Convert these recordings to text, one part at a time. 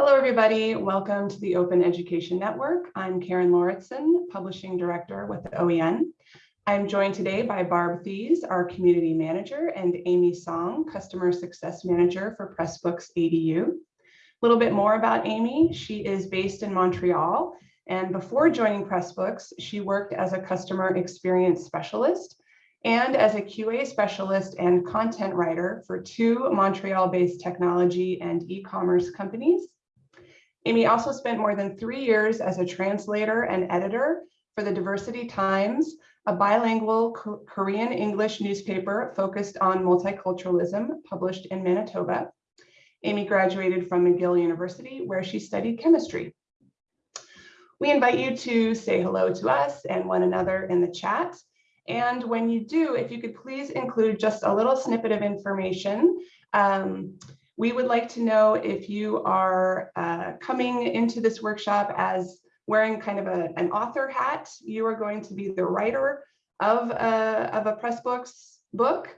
Hello, everybody. Welcome to the Open Education Network. I'm Karen Lauritsen, Publishing Director with the OEN. I'm joined today by Barb Thies, our Community Manager, and Amy Song, Customer Success Manager for Pressbooks EDU. A little bit more about Amy. She is based in Montreal, and before joining Pressbooks, she worked as a Customer Experience Specialist and as a QA specialist and content writer for two Montreal-based technology and e-commerce companies. Amy also spent more than three years as a translator and editor for the Diversity Times, a bilingual Korean English newspaper focused on multiculturalism published in Manitoba. Amy graduated from McGill University where she studied chemistry. We invite you to say hello to us and one another in the chat. And when you do, if you could please include just a little snippet of information. Um, we would like to know if you are uh, coming into this workshop as wearing kind of a, an author hat. You are going to be the writer of a, of a Pressbooks book,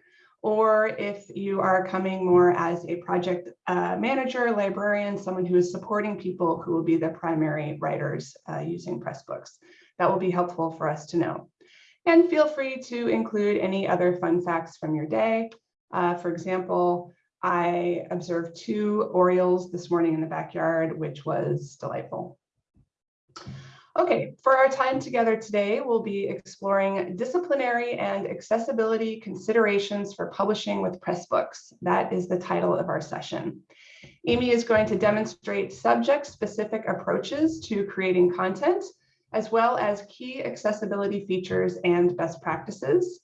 or if you are coming more as a project uh, manager, librarian, someone who is supporting people who will be the primary writers uh, using Pressbooks. That will be helpful for us to know. And feel free to include any other fun facts from your day. Uh, for example, I observed two Orioles this morning in the backyard, which was delightful. Okay, for our time together today, we'll be exploring disciplinary and accessibility considerations for publishing with Pressbooks. That is the title of our session. Amy is going to demonstrate subject-specific approaches to creating content as well as key accessibility features and best practices.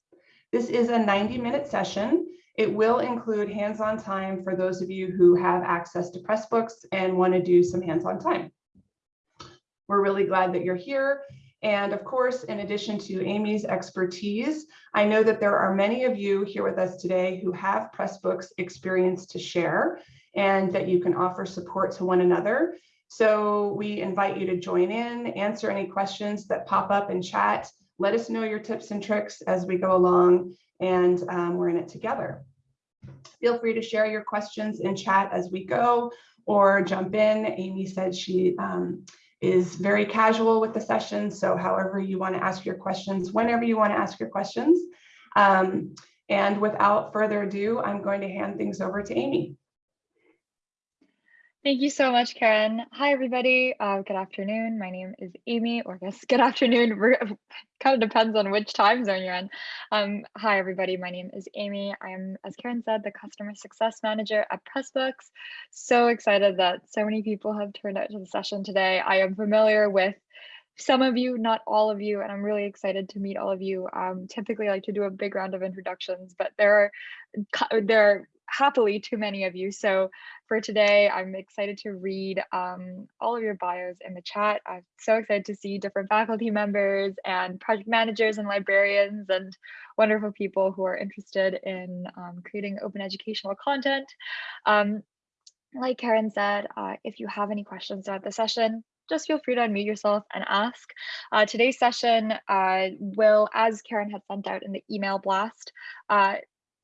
This is a 90 minute session. It will include hands-on time for those of you who have access to Pressbooks and want to do some hands-on time. We're really glad that you're here. And of course, in addition to Amy's expertise, I know that there are many of you here with us today who have Pressbooks experience to share and that you can offer support to one another. So we invite you to join in, answer any questions that pop up in chat. Let us know your tips and tricks as we go along and um, we're in it together. Feel free to share your questions in chat as we go or jump in. Amy said she um, is very casual with the session. So however you want to ask your questions, whenever you want to ask your questions. Um, and without further ado, I'm going to hand things over to Amy. Thank you so much, Karen. Hi, everybody. Uh, good afternoon. My name is Amy, or I good afternoon. kind of depends on which time zone you're in. Um, hi, everybody. My name is Amy. I'm, as Karen said, the Customer Success Manager at Pressbooks. So excited that so many people have turned out to the session today. I am familiar with some of you, not all of you, and I'm really excited to meet all of you. Um, typically, I like to do a big round of introductions, but there are there are happily too many of you. So for today, I'm excited to read um, all of your bios in the chat. I'm so excited to see different faculty members and project managers and librarians and wonderful people who are interested in um, creating open educational content. Um, like Karen said, uh, if you have any questions about the session, just feel free to unmute yourself and ask. Uh, today's session uh, will, as Karen had sent out in the email blast, uh,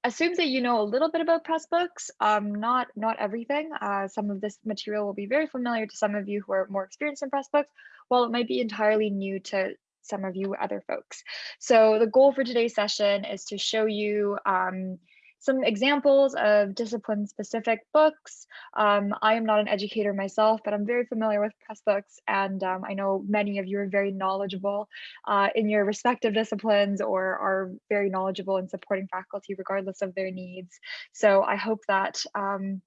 assumes that you know a little bit about Pressbooks, um, not not everything. Uh, some of this material will be very familiar to some of you who are more experienced in Pressbooks, while it might be entirely new to some of you other folks. So the goal for today's session is to show you um, some examples of discipline specific books. Um, I am not an educator myself, but I'm very familiar with Pressbooks. and um, I know many of you are very knowledgeable uh, in your respective disciplines or are very knowledgeable in supporting faculty regardless of their needs. So I hope that um,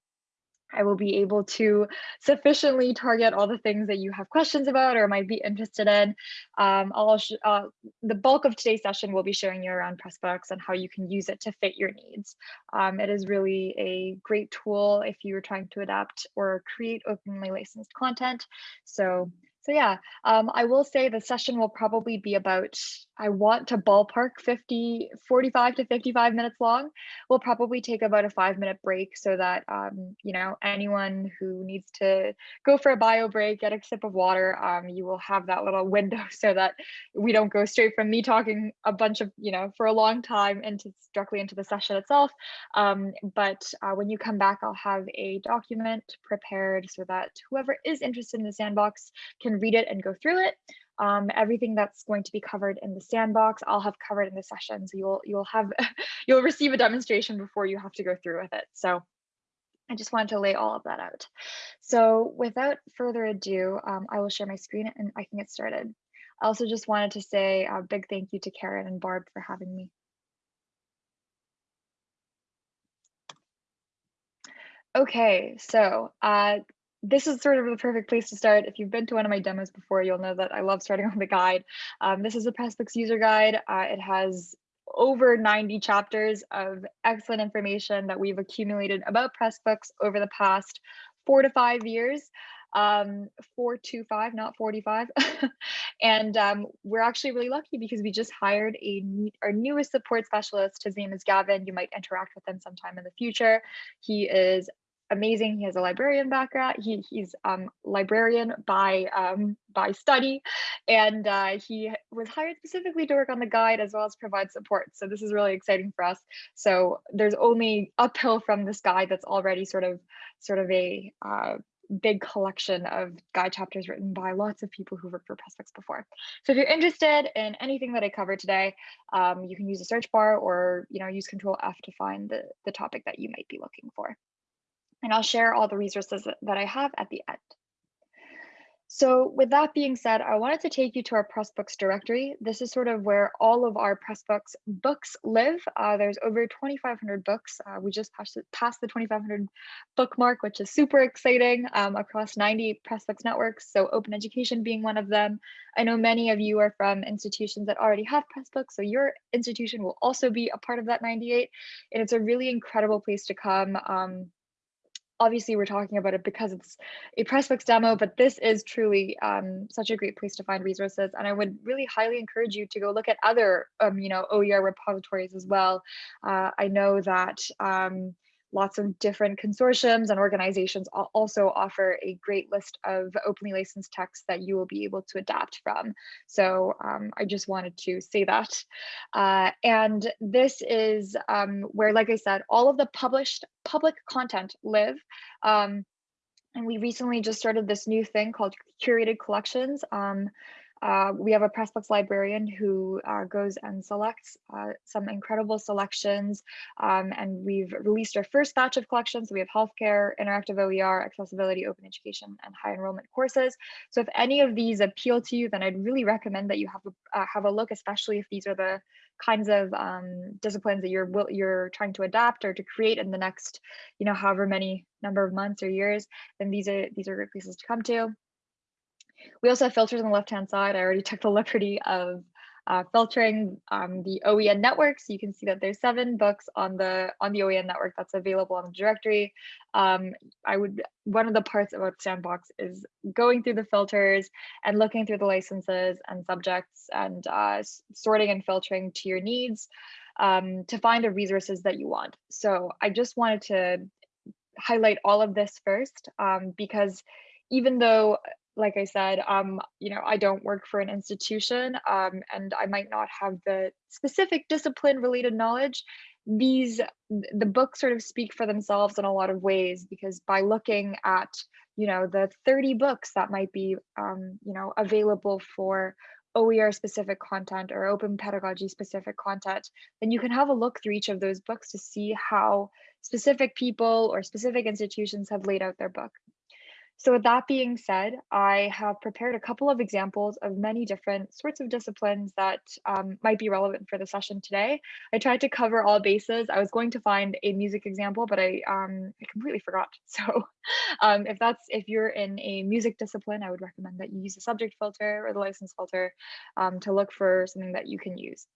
I will be able to sufficiently target all the things that you have questions about or might be interested in. Um, I'll uh, the bulk of today's session will be showing you around Pressbooks and how you can use it to fit your needs. Um, it is really a great tool if you are trying to adapt or create openly licensed content. So So yeah, um, I will say the session will probably be about, I want to ballpark 50, 45 to 55 minutes long. We'll probably take about a five minute break so that, um, you know, anyone who needs to go for a bio break, get a sip of water, um, you will have that little window so that we don't go straight from me talking a bunch of, you know, for a long time into directly into the session itself. Um, but uh, when you come back, I'll have a document prepared so that whoever is interested in the sandbox can read it and go through it. Um, everything that's going to be covered in the sandbox, I'll have covered in the session. So you'll you'll have you'll receive a demonstration before you have to go through with it. So I just wanted to lay all of that out. So without further ado, um, I will share my screen and I can get started. I also just wanted to say a big thank you to Karen and Barb for having me. Okay, so uh, this is sort of the perfect place to start. If you've been to one of my demos before, you'll know that I love starting with the guide. Um, this is a Pressbooks user guide. Uh, it has over 90 chapters of excellent information that we've accumulated about Pressbooks over the past four to five years. Um, four to five, not 45. and um, we're actually really lucky because we just hired a our newest support specialist. His name is Gavin. You might interact with him sometime in the future. He is amazing. He has a librarian background. He, he's um, librarian by um, by study, and uh, he was hired specifically to work on the guide as well as provide support. So this is really exciting for us. So there's only uphill from this guide that's already sort of sort of a uh, big collection of guide chapters written by lots of people who worked for Pressbooks before. So if you're interested in anything that I covered today, um, you can use the search bar or you know use Control F to find the, the topic that you might be looking for and I'll share all the resources that I have at the end. So with that being said, I wanted to take you to our Pressbooks directory. This is sort of where all of our Pressbooks books live. Uh, there's over 2,500 books. Uh, we just passed, passed the 2,500 book mark, which is super exciting um, across 90 Pressbooks networks. So open education being one of them. I know many of you are from institutions that already have Pressbooks. So your institution will also be a part of that 98. And it's a really incredible place to come. Um, obviously we're talking about it because it's a Pressbooks demo, but this is truly um, such a great place to find resources. And I would really highly encourage you to go look at other, um, you know, OER repositories as well. Uh, I know that um, lots of different consortiums and organizations also offer a great list of openly licensed texts that you will be able to adapt from. So um, I just wanted to say that. Uh, and this is um, where, like I said, all of the published public content live. Um, and we recently just started this new thing called curated collections. Um, uh, we have a Pressbooks librarian who uh, goes and selects uh, some incredible selections. Um, and we've released our first batch of collections. So We have healthcare, interactive OER, accessibility, open education, and high enrollment courses. So if any of these appeal to you, then I'd really recommend that you have a, uh, have a look, especially if these are the kinds of um, disciplines that you're you're trying to adapt or to create in the next, you know, however many number of months or years, then these are these are great places to come to. We also have filters on the left-hand side. I already took the liberty of uh, filtering um, the OEN network. So you can see that there's seven books on the on the OEN network that's available on the directory. Um, I would one of the parts about Sandbox is going through the filters and looking through the licenses and subjects and uh, sorting and filtering to your needs um, to find the resources that you want. So I just wanted to highlight all of this first um, because even though like I said, um, you know, I don't work for an institution um, and I might not have the specific discipline related knowledge. These, the books sort of speak for themselves in a lot of ways because by looking at, you know, the 30 books that might be, um, you know, available for OER specific content or open pedagogy specific content, then you can have a look through each of those books to see how specific people or specific institutions have laid out their book. So with that being said, I have prepared a couple of examples of many different sorts of disciplines that um, might be relevant for the session today. I tried to cover all bases. I was going to find a music example, but I, um, I completely forgot. So um, if that's if you're in a music discipline, I would recommend that you use the subject filter or the license filter um, to look for something that you can use.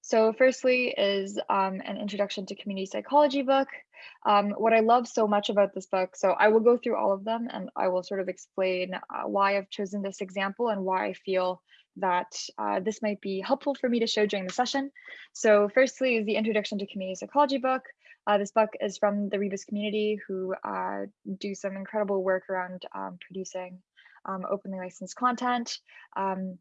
So firstly is um, an introduction to community psychology book. Um, what I love so much about this book, so I will go through all of them and I will sort of explain uh, why I've chosen this example and why I feel that uh, this might be helpful for me to show during the session. So firstly is the introduction to community psychology book. Uh, this book is from the Rebus community who uh, do some incredible work around um, producing um, openly licensed content. Um,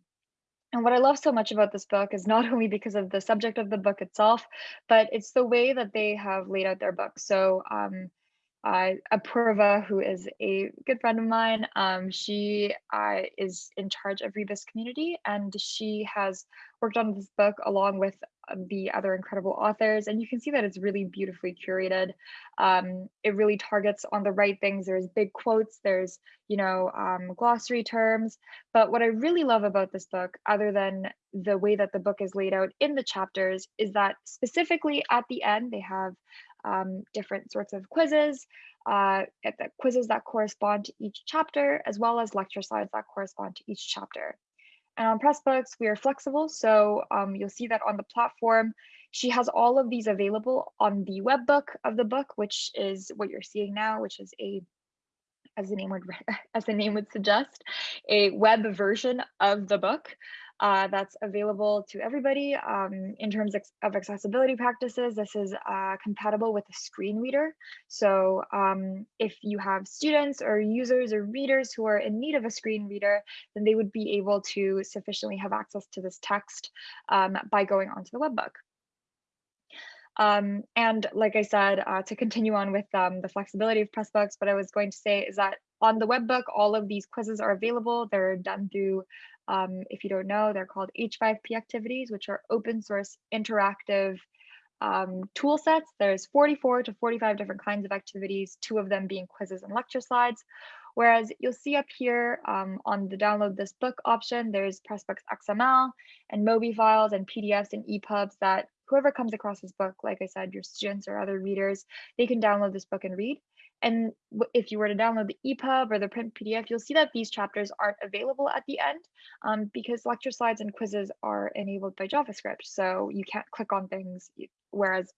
and what I love so much about this book is not only because of the subject of the book itself, but it's the way that they have laid out their book. So um, uh, Apurva, who is a good friend of mine, um, she uh, is in charge of Rebus community, and she has worked on this book along with the other incredible authors. And you can see that it's really beautifully curated. Um, it really targets on the right things. There's big quotes, there's, you know, um, glossary terms. But what I really love about this book, other than the way that the book is laid out in the chapters, is that specifically at the end, they have um, different sorts of quizzes, uh, quizzes that correspond to each chapter, as well as lecture slides that correspond to each chapter. And on Pressbooks, we are flexible. So um, you'll see that on the platform, she has all of these available on the web book of the book, which is what you're seeing now, which is a as the name would as the name would suggest, a web version of the book uh, that's available to everybody. Um, in terms of accessibility practices, this is uh, compatible with a screen reader. So um, if you have students or users or readers who are in need of a screen reader, then they would be able to sufficiently have access to this text um, by going onto the webbook. Um, and like I said, uh, to continue on with um, the flexibility of Pressbooks, what I was going to say is that on the webbook, all of these quizzes are available. They're done through um, if you don't know, they're called H5P activities, which are open source interactive um, tool sets. There's 44 to 45 different kinds of activities, two of them being quizzes and lecture slides. Whereas you'll see up here um, on the download this book option, there's Pressbooks XML and Mobi files and PDFs and EPUBs that whoever comes across this book, like I said, your students or other readers, they can download this book and read. And if you were to download the EPUB or the print PDF, you'll see that these chapters aren't available at the end um, because lecture slides and quizzes are enabled by JavaScript. So you can't click on things, whereas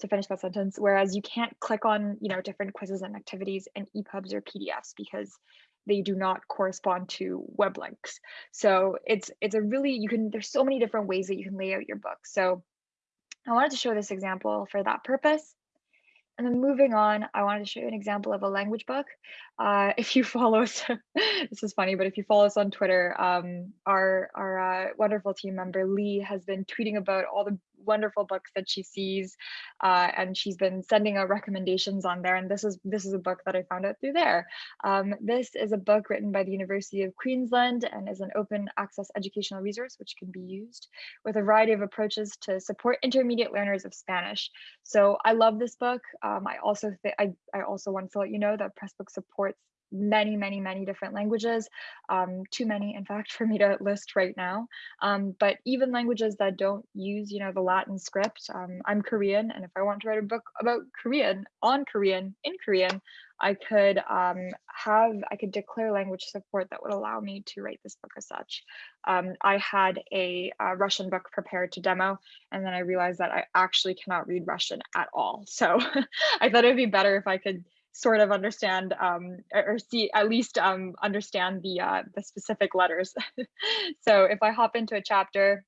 to finish that sentence, whereas you can't click on, you know, different quizzes and activities and EPUBs or PDFs because they do not correspond to web links. So it's it's a really, you can, there's so many different ways that you can lay out your book. So I wanted to show this example for that purpose. And then moving on, I wanted to show you an example of a language book. Uh, if you follow us, this is funny, but if you follow us on Twitter, um, our, our uh, wonderful team member Lee has been tweeting about all the wonderful books that she sees uh, and she's been sending out recommendations on there and this is this is a book that I found out through there. Um, this is a book written by the University of Queensland and is an open access educational resource which can be used with a variety of approaches to support intermediate learners of Spanish. So I love this book. Um, I also I, I also want to let you know that Pressbook supports many, many, many different languages, um, too many, in fact, for me to list right now. Um, but even languages that don't use, you know, the Latin script, um, I'm Korean, and if I want to write a book about Korean, on Korean, in Korean, I could um, have, I could declare language support that would allow me to write this book as such. Um, I had a, a, Russian book prepared to demo, and then I realized that I actually cannot read Russian at all. So I thought it'd be better if I could sort of understand um, or see at least um, understand the uh, the specific letters. so if I hop into a chapter,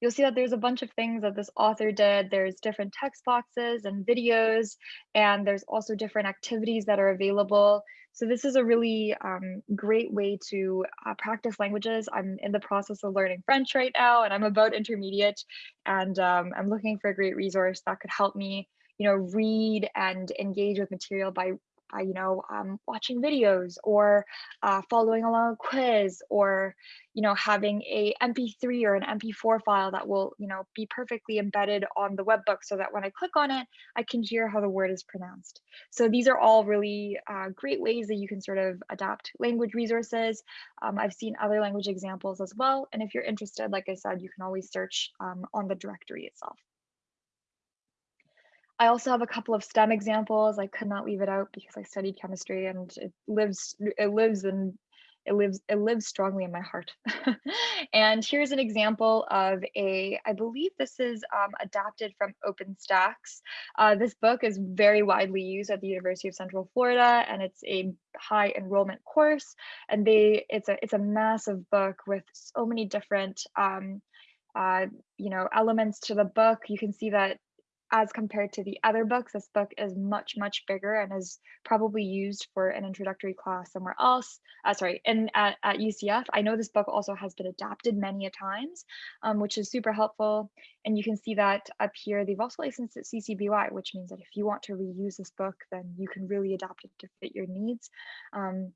you'll see that there's a bunch of things that this author did. There's different text boxes and videos, and there's also different activities that are available. So this is a really um, great way to uh, practice languages. I'm in the process of learning French right now, and I'm about intermediate, and um, I'm looking for a great resource that could help me you know, read and engage with material by, you know, um, watching videos or uh, following along a quiz or, you know, having a MP3 or an MP4 file that will, you know, be perfectly embedded on the web book so that when I click on it, I can hear how the word is pronounced. So these are all really uh, great ways that you can sort of adapt language resources. Um, I've seen other language examples as well. And if you're interested, like I said, you can always search um, on the directory itself. I also have a couple of STEM examples. I could not leave it out because I studied chemistry and it lives it lives and it lives it lives strongly in my heart. and here's an example of a, I believe this is um, adapted from OpenStax. Uh, this book is very widely used at the University of Central Florida, and it's a high enrollment course. And they, it's a, it's a massive book with so many different, um, uh, you know, elements to the book. You can see that as compared to the other books, this book is much, much bigger and is probably used for an introductory class somewhere else. Uh, sorry, in at, at UCF. I know this book also has been adapted many a times, um, which is super helpful. And you can see that up here, they've also licensed it CC BY, which means that if you want to reuse this book, then you can really adapt it to fit your needs. Um,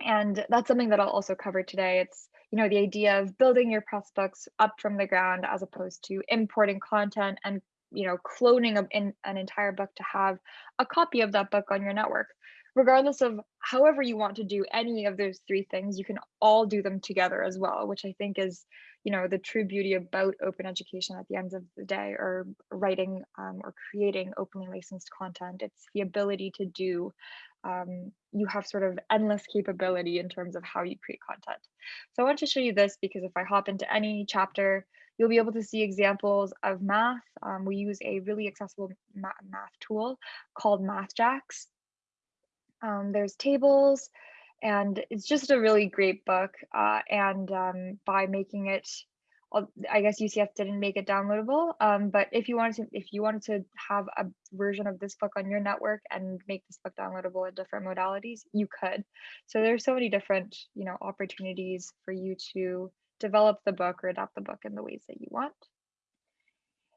and that's something that I'll also cover today. It's you know the idea of building your Pressbooks up from the ground as opposed to importing content and you know, cloning a, in, an entire book to have a copy of that book on your network. Regardless of however you want to do any of those three things, you can all do them together as well, which I think is, you know, the true beauty about open education at the end of the day, or writing um, or creating openly licensed content. It's the ability to do um, you have sort of endless capability in terms of how you create content. So I want to show you this because if I hop into any chapter, You'll be able to see examples of math. Um, we use a really accessible math tool called MathJax. Um, there's tables, and it's just a really great book. Uh, and um, by making it, I guess UCF didn't make it downloadable. Um, but if you wanted to, if you wanted to have a version of this book on your network and make this book downloadable in different modalities, you could. So there's so many different, you know, opportunities for you to develop the book or adapt the book in the ways that you want.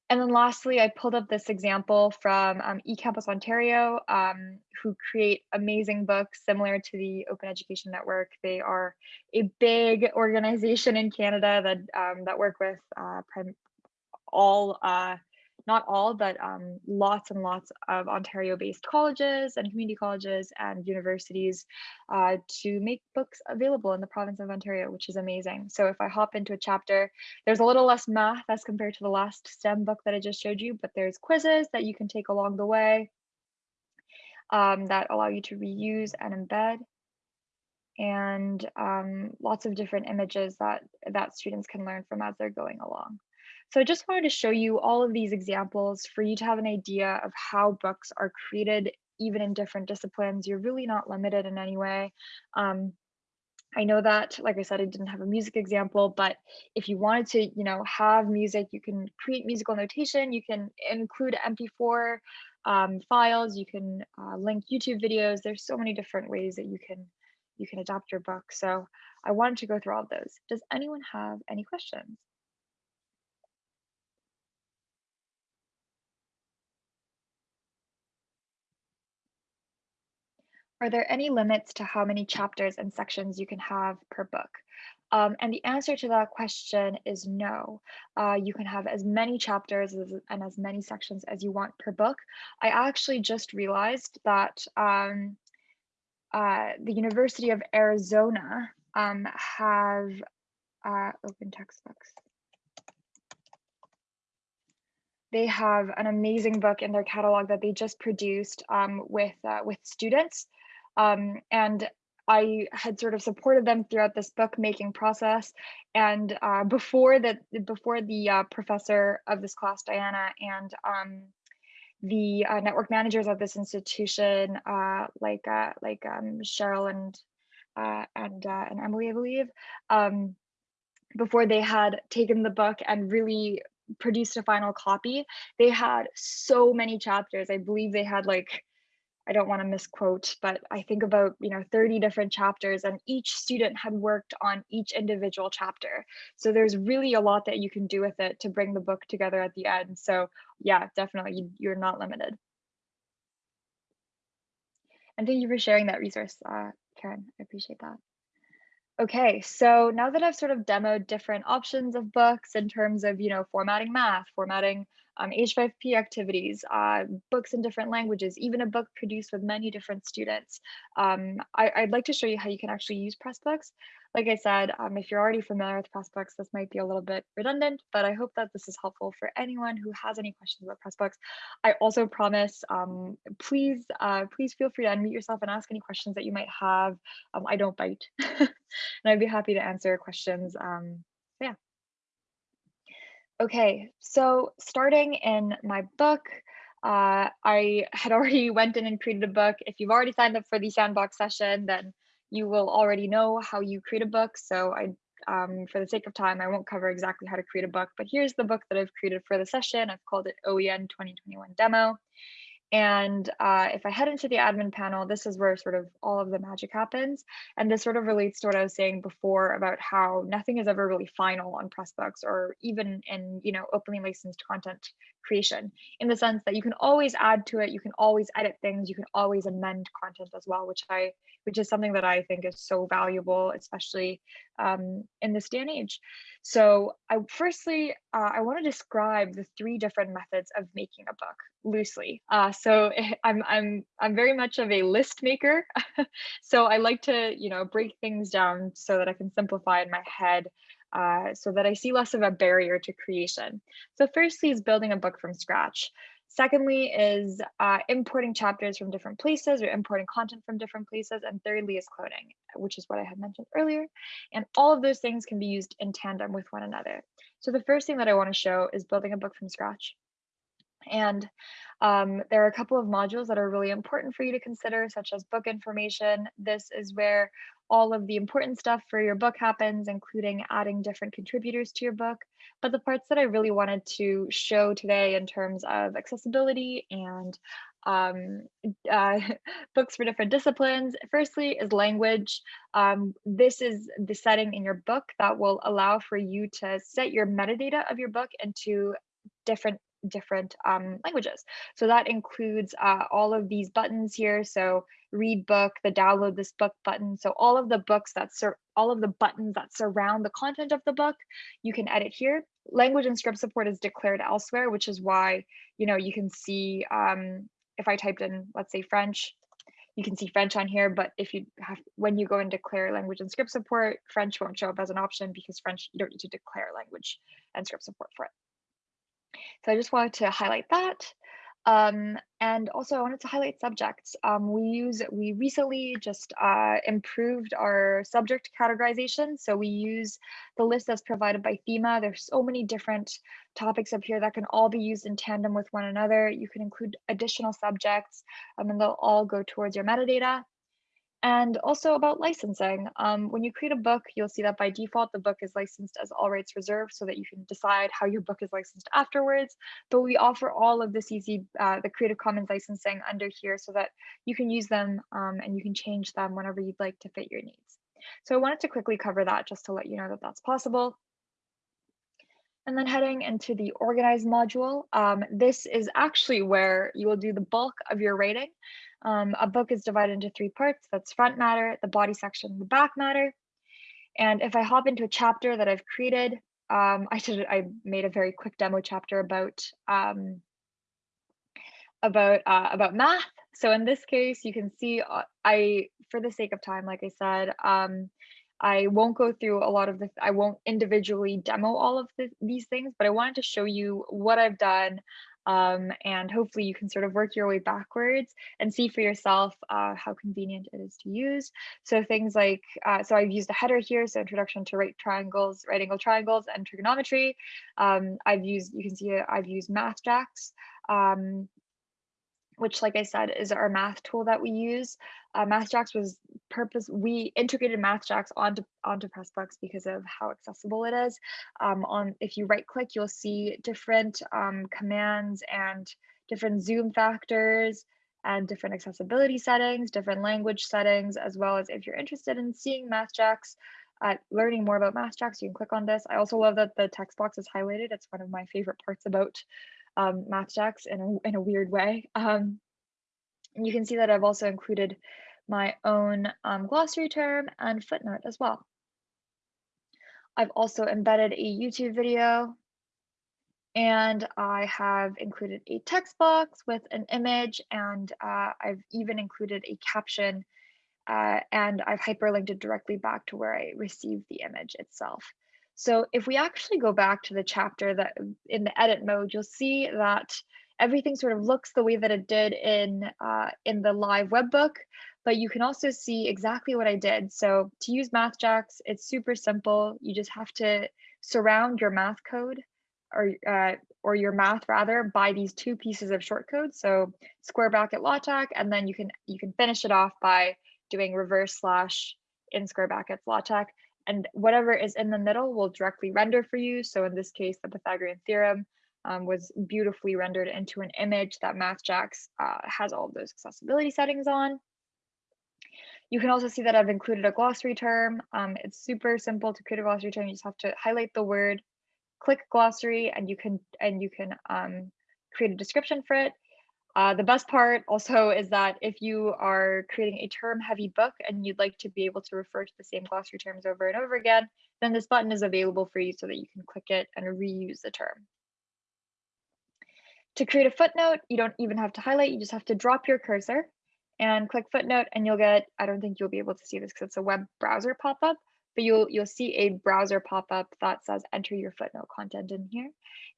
And then lastly, I pulled up this example from um, eCampus Ontario, um, who create amazing books similar to the Open Education Network. They are a big organization in Canada that um, that work with uh, all uh, not all, but um, lots and lots of Ontario-based colleges and community colleges and universities uh, to make books available in the province of Ontario, which is amazing. So if I hop into a chapter, there's a little less math as compared to the last STEM book that I just showed you, but there's quizzes that you can take along the way um, that allow you to reuse and embed and um, lots of different images that that students can learn from as they're going along. So I just wanted to show you all of these examples for you to have an idea of how books are created even in different disciplines. You're really not limited in any way. Um, I know that, like I said, I didn't have a music example, but if you wanted to, you know, have music, you can create musical notation, you can include MP4 um, files, you can uh, link YouTube videos. There's so many different ways that you can you can adapt your book. So I wanted to go through all of those. Does anyone have any questions? Are there any limits to how many chapters and sections you can have per book? Um, and the answer to that question is no. Uh, you can have as many chapters as, and as many sections as you want per book. I actually just realized that um, uh, the University of Arizona um, have uh, open textbooks. They have an amazing book in their catalog that they just produced um, with uh, with students um, and I had sort of supported them throughout this book making process. And uh, before that, before the uh, professor of this class, Diana, and um, the uh, network managers of this institution, uh, like uh, like um, Cheryl and uh, and and Emily, I believe, um, before they had taken the book and really produced a final copy, they had so many chapters. I believe they had like I don't want to misquote, but I think about, you know, 30 different chapters and each student had worked on each individual chapter. So there's really a lot that you can do with it to bring the book together at the end. So yeah, definitely you're not limited. And thank you for sharing that resource, uh, Karen, I appreciate that. Okay, so now that I've sort of demoed different options of books in terms of, you know, formatting math, formatting um, H5P activities, uh, books in different languages, even a book produced with many different students. Um, I, would like to show you how you can actually use Pressbooks. like I said, um, if you're already familiar with Pressbooks, this might be a little bit redundant, but I hope that this is helpful for anyone who has any questions about Pressbooks. I also promise, um, please, uh, please feel free to unmute yourself and ask any questions that you might have. Um, I don't bite, and I'd be happy to answer questions. Okay, so starting in my book, uh, I had already went in and created a book. If you've already signed up for the sandbox session, then you will already know how you create a book. So I, um, for the sake of time, I won't cover exactly how to create a book, but here's the book that I've created for the session. I've called it OEN 2021 Demo. And uh, if I head into the admin panel, this is where sort of all of the magic happens. And this sort of relates to what I was saying before about how nothing is ever really final on Pressbooks or even in, you know, openly licensed content creation in the sense that you can always add to it, you can always edit things, you can always amend content as well, which I, which is something that I think is so valuable, especially um, in this day and age. So I firstly, uh, I want to describe the three different methods of making a book loosely. Uh, so I'm I'm I'm very much of a list maker. so I like to you know break things down so that I can simplify in my head. Uh, so that I see less of a barrier to creation. So firstly is building a book from scratch. Secondly is uh, importing chapters from different places or importing content from different places. And thirdly is cloning, which is what I had mentioned earlier. And all of those things can be used in tandem with one another. So the first thing that I want to show is building a book from scratch. And um, there are a couple of modules that are really important for you to consider, such as book information. This is where all of the important stuff for your book happens, including adding different contributors to your book. But the parts that I really wanted to show today in terms of accessibility and um, uh, books for different disciplines. Firstly is language. Um, this is the setting in your book that will allow for you to set your metadata of your book into different different um, languages. So that includes uh, all of these buttons here. So read book, the download this book button. So all of the books that all of the buttons that surround the content of the book, you can edit here. Language and script support is declared elsewhere, which is why, you know, you can see um, if I typed in, let's say French, you can see French on here, but if you have, when you go and declare language and script support, French won't show up as an option because French, you don't need to declare language and script support for it. So I just wanted to highlight that. Um, and also I wanted to highlight subjects. Um, we use, we recently just uh, improved our subject categorization. So we use the list that's provided by THEMA. There's so many different topics up here that can all be used in tandem with one another. You can include additional subjects um, and they'll all go towards your metadata. And also about licensing. Um, when you create a book, you'll see that by default, the book is licensed as all rights reserved so that you can decide how your book is licensed afterwards. But we offer all of this easy, uh, the Creative Commons licensing under here so that you can use them um, and you can change them whenever you'd like to fit your needs. So I wanted to quickly cover that just to let you know that that's possible. And then heading into the organize module, um, this is actually where you will do the bulk of your writing. Um, a book is divided into three parts. That's front matter, the body section, the back matter. And if I hop into a chapter that I've created, um, I did I made a very quick demo chapter about um, about uh, about math. So in this case, you can see uh, I, for the sake of time, like I said, um, I won't go through a lot of the, I won't individually demo all of the, these things, but I wanted to show you what I've done um, and hopefully you can sort of work your way backwards and see for yourself uh, how convenient it is to use. So things like, uh, so I've used a header here, so introduction to right triangles, right angle triangles and trigonometry. Um, I've used, you can see uh, I've used MathJax. Um, which like I said, is our math tool that we use. Uh, MathJax was purpose, we integrated MathJax onto, onto Pressbooks because of how accessible it is. Um, on If you right click, you'll see different um, commands and different zoom factors and different accessibility settings, different language settings, as well as if you're interested in seeing MathJax, uh, learning more about MathJax, you can click on this. I also love that the text box is highlighted. It's one of my favorite parts about um, MathJax in a, in a weird way. Um, you can see that I've also included my own um, glossary term and footnote as well. I've also embedded a YouTube video and I have included a text box with an image and uh, I've even included a caption uh, and I've hyperlinked it directly back to where I received the image itself. So if we actually go back to the chapter that in the edit mode, you'll see that everything sort of looks the way that it did in uh, in the live webbook, but you can also see exactly what I did. So to use MathJax, it's super simple. You just have to surround your math code or uh, or your math rather by these two pieces of shortcode. So square bracket LaTeX, and then you can you can finish it off by doing reverse slash in square brackets LaTeX. And whatever is in the middle will directly render for you. So in this case, the Pythagorean theorem um, was beautifully rendered into an image that MathJax uh, has all of those accessibility settings on. You can also see that I've included a glossary term. Um, it's super simple to create a glossary term. You just have to highlight the word, click glossary, and you can and you can um, create a description for it. Uh, the best part also is that if you are creating a term heavy book and you'd like to be able to refer to the same glossary terms over and over again, then this button is available for you so that you can click it and reuse the term. To create a footnote, you don't even have to highlight, you just have to drop your cursor and click footnote and you'll get, I don't think you'll be able to see this because it's a web browser pop-up, but you'll you'll see a browser pop-up that says enter your footnote content in here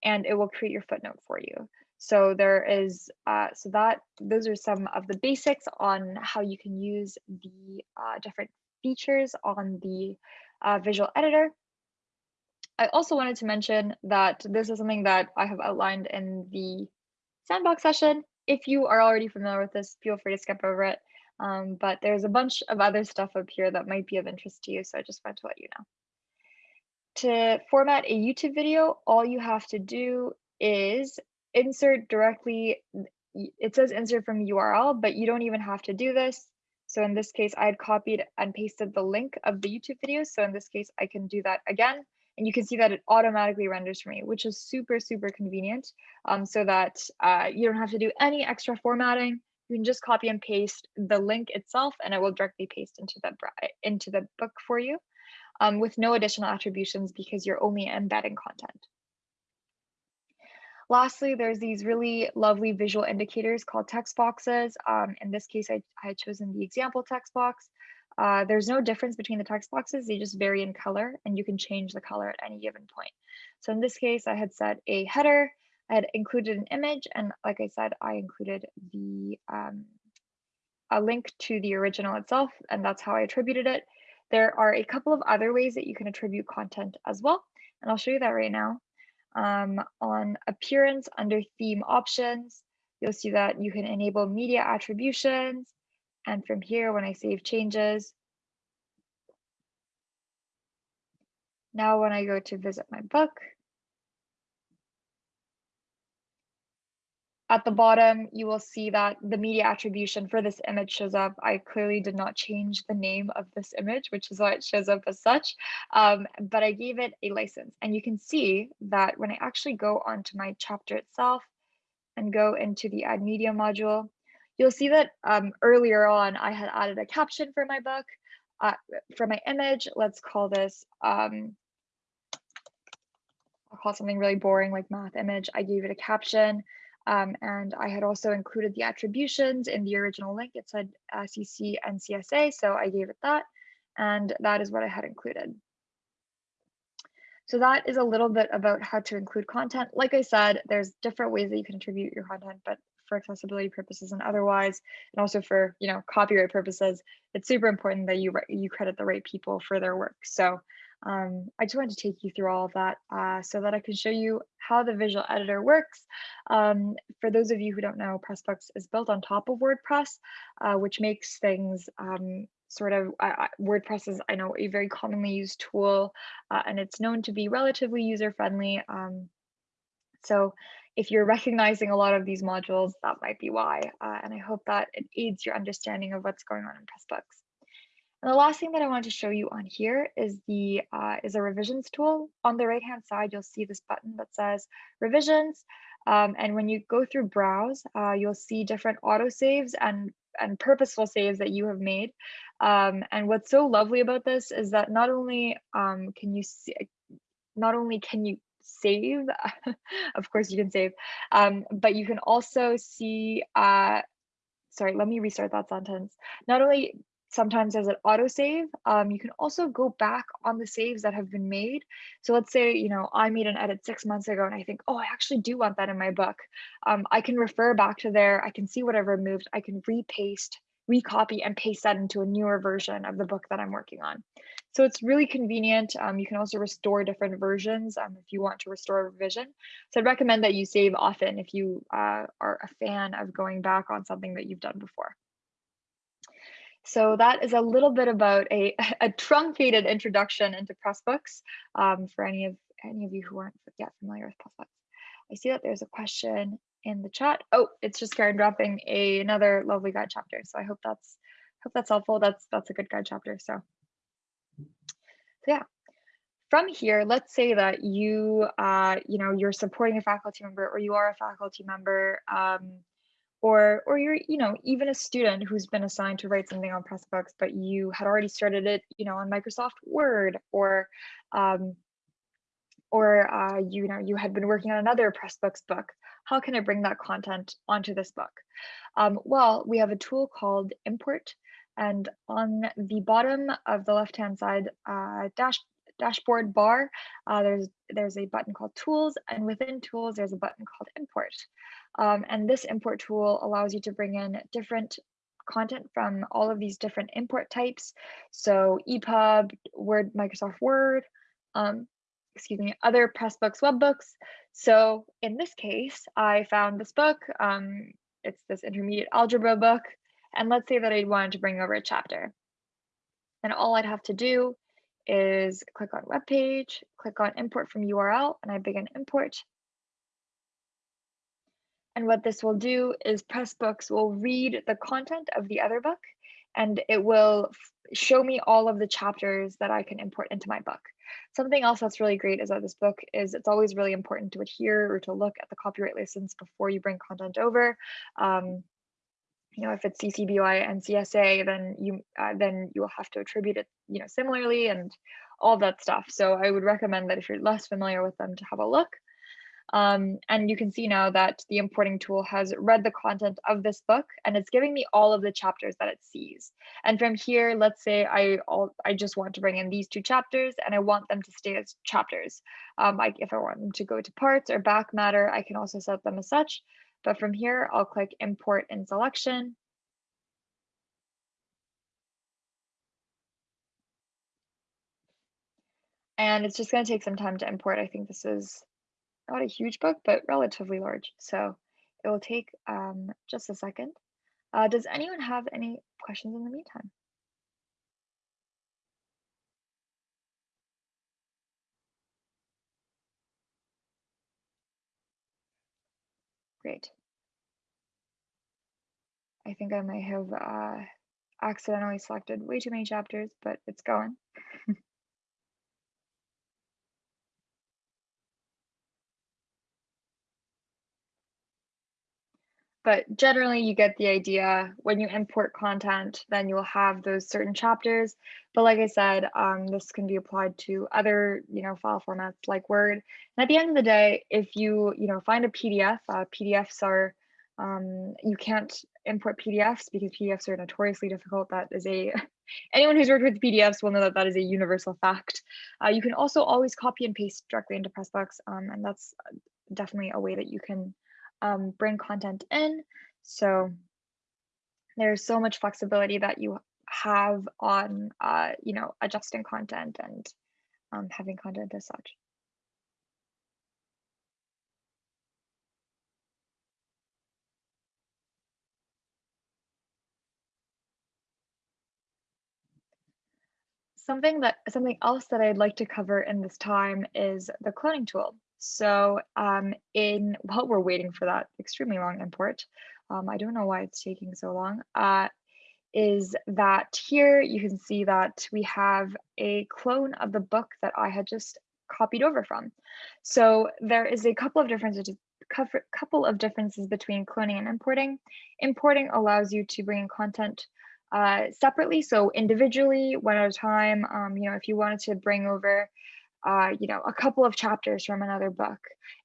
and it will create your footnote for you. So there is, uh, so that those are some of the basics on how you can use the uh, different features on the uh, visual editor. I also wanted to mention that this is something that I have outlined in the sandbox session if you are already familiar with this, feel free to skip over it. Um, but there's a bunch of other stuff up here that might be of interest to you, so I just wanted to let you know. To format a YouTube video, all you have to do is insert directly, it says insert from URL, but you don't even have to do this. So in this case, I had copied and pasted the link of the YouTube video. So in this case, I can do that again and you can see that it automatically renders for me, which is super, super convenient um, so that uh, you don't have to do any extra formatting. You can just copy and paste the link itself and it will directly paste into the, into the book for you um, with no additional attributions because you're only embedding content. Lastly, there's these really lovely visual indicators called text boxes. Um, in this case, I, I had chosen the example text box. Uh, there's no difference between the text boxes, they just vary in color and you can change the color at any given point. So in this case, I had set a header, I had included an image, and like I said, I included the um, a link to the original itself, and that's how I attributed it. There are a couple of other ways that you can attribute content as well, and I'll show you that right now. Um, on appearance under theme options, you'll see that you can enable media attributions, and from here, when I save changes, now when I go to visit my book, at the bottom, you will see that the media attribution for this image shows up. I clearly did not change the name of this image, which is why it shows up as such, um, but I gave it a license. And you can see that when I actually go onto my chapter itself and go into the add media module, You'll see that um, earlier on, I had added a caption for my book, uh, for my image. Let's call this, um, I'll call something really boring like math image. I gave it a caption. Um, and I had also included the attributions in the original link. It said uh, CC and CSA, so I gave it that. And that is what I had included. So that is a little bit about how to include content. Like I said, there's different ways that you can attribute your content, but for accessibility purposes and otherwise, and also for you know copyright purposes, it's super important that you you credit the right people for their work. So um, I just wanted to take you through all of that uh, so that I can show you how the visual editor works. Um, for those of you who don't know, Pressbooks is built on top of WordPress, uh, which makes things um, sort of WordPress is, I know, a very commonly used tool, uh, and it's known to be relatively user friendly. Um, so if you're recognizing a lot of these modules, that might be why. Uh, and I hope that it aids your understanding of what's going on in Pressbooks. And the last thing that I want to show you on here is the uh, is a revisions tool. On the right hand side, you'll see this button that says revisions. Um, and when you go through browse, uh, you'll see different auto saves and and purposeful saves that you have made. Um, and what's so lovely about this is that not only um, can you see, not only can you save. of course you can save, um, but you can also see, uh, sorry, let me restart that sentence. Not only sometimes as an autosave. Um, you can also go back on the saves that have been made. So let's say, you know, I made an edit six months ago and I think, oh, I actually do want that in my book. Um, I can refer back to there. I can see what I've removed. I can repaste, recopy and paste that into a newer version of the book that I'm working on. So it's really convenient. Um, you can also restore different versions um, if you want to restore a revision. So I'd recommend that you save often if you uh, are a fan of going back on something that you've done before. So that is a little bit about a, a truncated introduction into Pressbooks um, for any of any of you who aren't yet familiar with Pressbooks. I see that there's a question in the chat. Oh, it's just Karen dropping a, another lovely guide chapter. So I hope that's hope that's helpful. That's that's a good guide chapter. So, so yeah. From here, let's say that you uh, you know you're supporting a faculty member or you are a faculty member um, or or you're you know even a student who's been assigned to write something on pressbooks but you had already started it you know on microsoft word or um, or uh, you know you had been working on another pressbooks book how can i bring that content onto this book? Um, well we have a tool called import and on the bottom of the left hand side uh, dash dashboard bar uh, there's there's a button called tools and within tools there's a button called import um, and this import tool allows you to bring in different content from all of these different import types. So EPUB, Word, Microsoft Word, um, excuse me, other Pressbooks webbooks. So in this case, I found this book. Um, it's this intermediate algebra book. And let's say that I wanted to bring over a chapter. And all I'd have to do is click on web page, click on import from URL, and I begin import. And what this will do is Pressbooks will read the content of the other book and it will show me all of the chapters that I can import into my book. Something else that's really great is that this book is it's always really important to adhere or to look at the copyright license before you bring content over. Um, you know, if it's CC BY-NC-SA, then you uh, then you will have to attribute it, you know, similarly and all that stuff. So I would recommend that if you're less familiar with them to have a look. Um, and you can see now that the importing tool has read the content of this book and it's giving me all of the chapters that it sees. And from here, let's say I all, I just want to bring in these two chapters and I want them to stay as chapters. Um, if I want them to go to parts or back matter, I can also set them as such. But from here, I'll click import in selection. And it's just going to take some time to import. I think this is not a huge book, but relatively large. So it will take um, just a second. Uh, does anyone have any questions in the meantime? Great. I think I may have uh, accidentally selected way too many chapters, but it's going. but generally you get the idea. When you import content then you'll have those certain chapters. But like i said um, this can be applied to other you know file formats like word. And at the end of the day if you you know find a pdf uh, pdfs are um, you can't import pdfs because pdfs are notoriously difficult. That is a anyone who's worked with pdfs will know that that is a universal fact. Uh, you can also always copy and paste directly into pressbooks um, and that's definitely a way that you can um, bring content in. So there's so much flexibility that you have on, uh, you know, adjusting content and um, having content as such. Something that something else that I'd like to cover in this time is the cloning tool. So um, in while we're waiting for that extremely long import, um, I don't know why it's taking so long, uh, is that here you can see that we have a clone of the book that I had just copied over from. So there is a couple of differences couple of differences between cloning and importing. Importing allows you to bring in content uh, separately, so individually, one at a time. Um, you know, if you wanted to bring over uh, you know, a couple of chapters from another book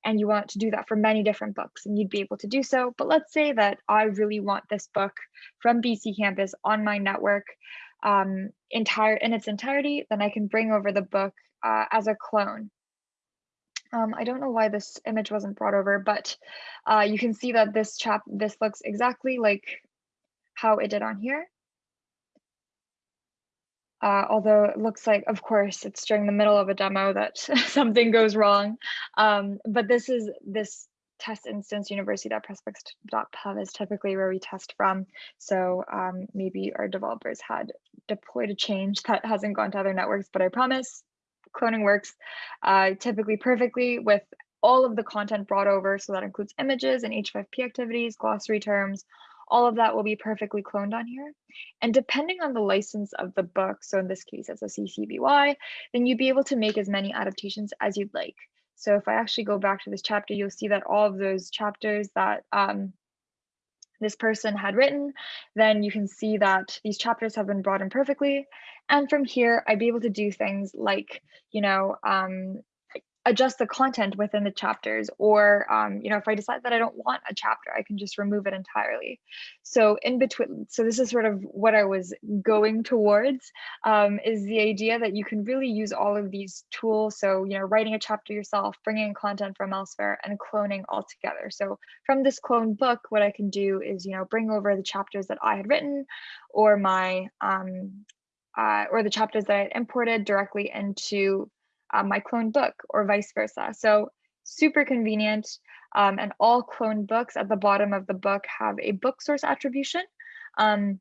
and you want to do that for many different books and you'd be able to do so. But let's say that I really want this book from BCcampus on my network. um, entire in its entirety, then I can bring over the book uh, as a clone. Um, I don't know why this image wasn't brought over, but uh, you can see that this chap this looks exactly like how it did on here. Uh, although it looks like, of course, it's during the middle of a demo that something goes wrong. Um, but this is this test instance university.pressbooks.pub is typically where we test from. So um, maybe our developers had deployed a change that hasn't gone to other networks, but I promise cloning works uh, typically perfectly with all of the content brought over. So that includes images and H5P activities, glossary terms, all of that will be perfectly cloned on here. And depending on the license of the book, so in this case, it's a CC BY, then you'd be able to make as many adaptations as you'd like. So if I actually go back to this chapter, you'll see that all of those chapters that um, this person had written, then you can see that these chapters have been brought in perfectly. And from here, I'd be able to do things like, you know, um, adjust the content within the chapters or um, you know if i decide that i don't want a chapter i can just remove it entirely. So in between so this is sort of what i was going towards um, is the idea that you can really use all of these tools. So you know writing a chapter yourself bringing content from elsewhere and cloning all together. So from this clone book what i can do is you know bring over the chapters that i had written or my um, uh, or the chapters that i had imported directly into uh, my clone book or vice versa. So super convenient. Um, and all clone books at the bottom of the book have a book source attribution. Um,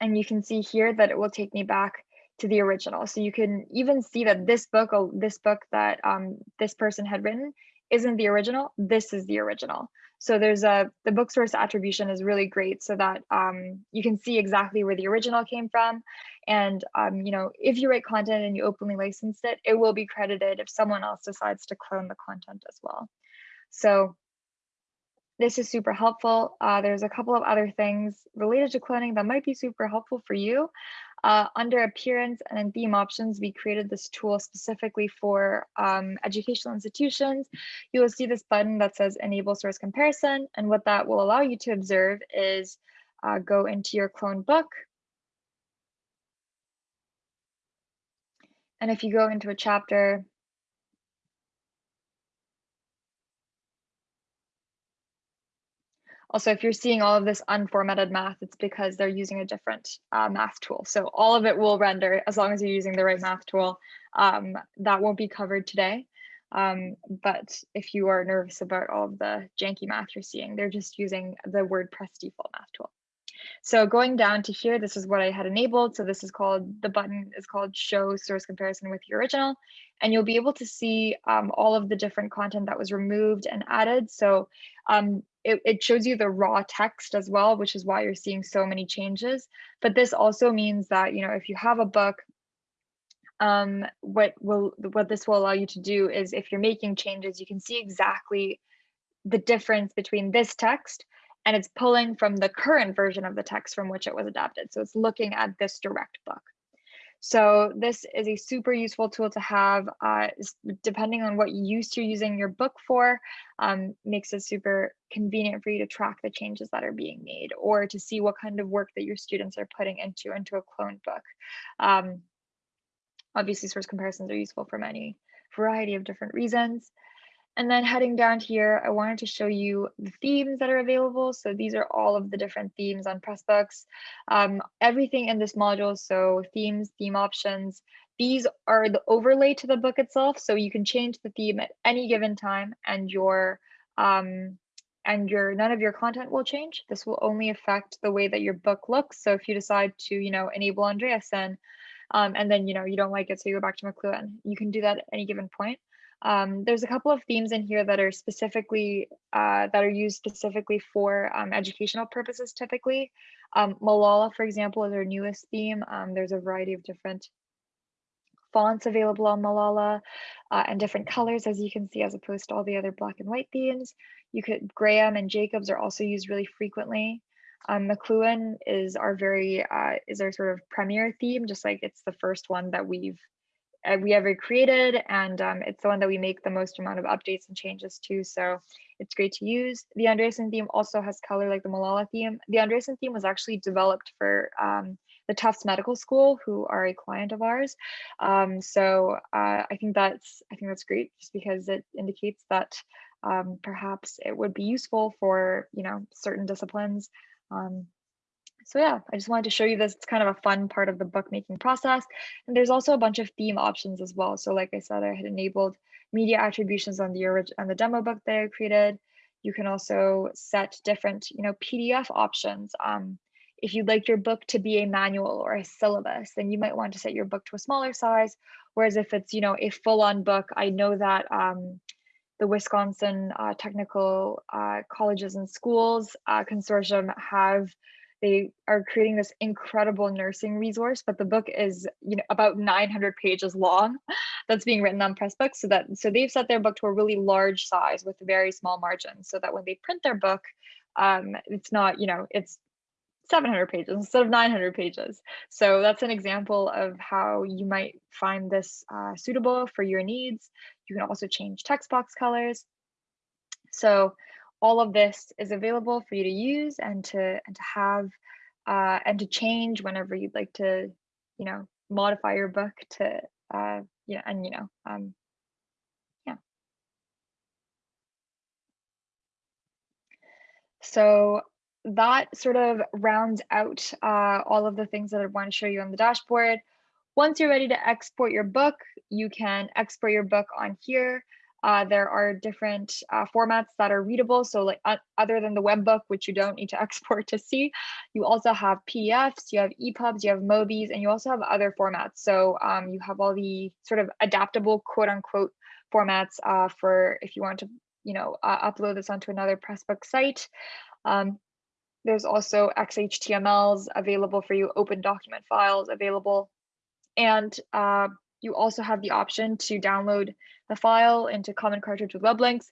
and you can see here that it will take me back to the original. So you can even see that this book, this book that um, this person had written isn't the original, this is the original. So there's a, the book source attribution is really great so that um, you can see exactly where the original came from. And, um, you know, if you write content and you openly licensed it, it will be credited if someone else decides to clone the content as well. So this is super helpful. Uh, there's a couple of other things related to cloning that might be super helpful for you. Uh, under appearance and theme options, we created this tool specifically for um, educational institutions. You will see this button that says enable source comparison. And what that will allow you to observe is uh, go into your clone book. And if you go into a chapter, Also, if you're seeing all of this unformatted math, it's because they're using a different uh, math tool. So all of it will render as long as you're using the right math tool. Um, that won't be covered today. Um, but if you are nervous about all of the janky math you're seeing, they're just using the WordPress default math tool. So going down to here, this is what I had enabled. So this is called, the button is called show source comparison with your original. And you'll be able to see um, all of the different content that was removed and added. So um, it, it shows you the raw text as well, which is why you're seeing so many changes. But this also means that, you know, if you have a book um, what will what this will allow you to do is if you're making changes, you can see exactly the difference between this text and it's pulling from the current version of the text from which it was adapted. So it's looking at this direct book. So this is a super useful tool to have, uh, depending on what use you're using your book for, um, makes it super convenient for you to track the changes that are being made or to see what kind of work that your students are putting into, into a cloned book. Um, obviously source comparisons are useful for many variety of different reasons. And then heading down here, I wanted to show you the themes that are available. So these are all of the different themes on Pressbooks. Um, everything in this module, so themes, theme options, these are the overlay to the book itself. So you can change the theme at any given time and your um, and your none of your content will change. This will only affect the way that your book looks. So if you decide to, you know, enable Andreessen, um, and then you know you don't like it, so you go back to McLuhan, you can do that at any given point. Um, there's a couple of themes in here that are specifically uh, that are used specifically for um, educational purposes typically. Um, Malala, for example, is our newest theme. Um, there's a variety of different fonts available on Malala uh, and different colors, as you can see, as opposed to all the other black and white themes. You could Graham and Jacobs are also used really frequently. Um, McLuhan is our very uh, is our sort of premier theme, just like it's the first one that we've we ever created and um, it's the one that we make the most amount of updates and changes to so it's great to use the Andreessen theme also has color like the Malala theme the Andreessen theme was actually developed for um, the Tufts Medical School, who are a client of ours. Um, so uh, I think that's I think that's great, just because it indicates that um, perhaps it would be useful for you know certain disciplines. Um, so yeah, I just wanted to show you this. It's kind of a fun part of the bookmaking process. And there's also a bunch of theme options as well. So like I said, I had enabled media attributions on the orig on the demo book that I created. You can also set different, you know, PDF options. Um, if you'd like your book to be a manual or a syllabus, then you might want to set your book to a smaller size. Whereas if it's, you know, a full-on book, I know that um, the Wisconsin uh, Technical uh, Colleges and Schools uh, Consortium have they are creating this incredible nursing resource, but the book is you know about 900 pages long. That's being written on Pressbooks, so that so they've set their book to a really large size with very small margins, so that when they print their book, um, it's not you know it's 700 pages instead of 900 pages. So that's an example of how you might find this uh, suitable for your needs. You can also change text box colors. So all of this is available for you to use and to and to have uh, and to change whenever you'd like to, you know, modify your book to, uh, yeah, and you know, um, yeah. So that sort of rounds out uh, all of the things that I want to show you on the dashboard. Once you're ready to export your book, you can export your book on here. Uh, there are different uh, formats that are readable. So like uh, other than the web book, which you don't need to export to see, you also have PDFs, you have EPUBs, you have MOBIs, and you also have other formats. So um, you have all the sort of adaptable quote unquote formats uh, for if you want to, you know, uh, upload this onto another Pressbook site. Um, there's also XHTMLs available for you, open document files available. And uh, you also have the option to download the file into Common Cartridge with web links.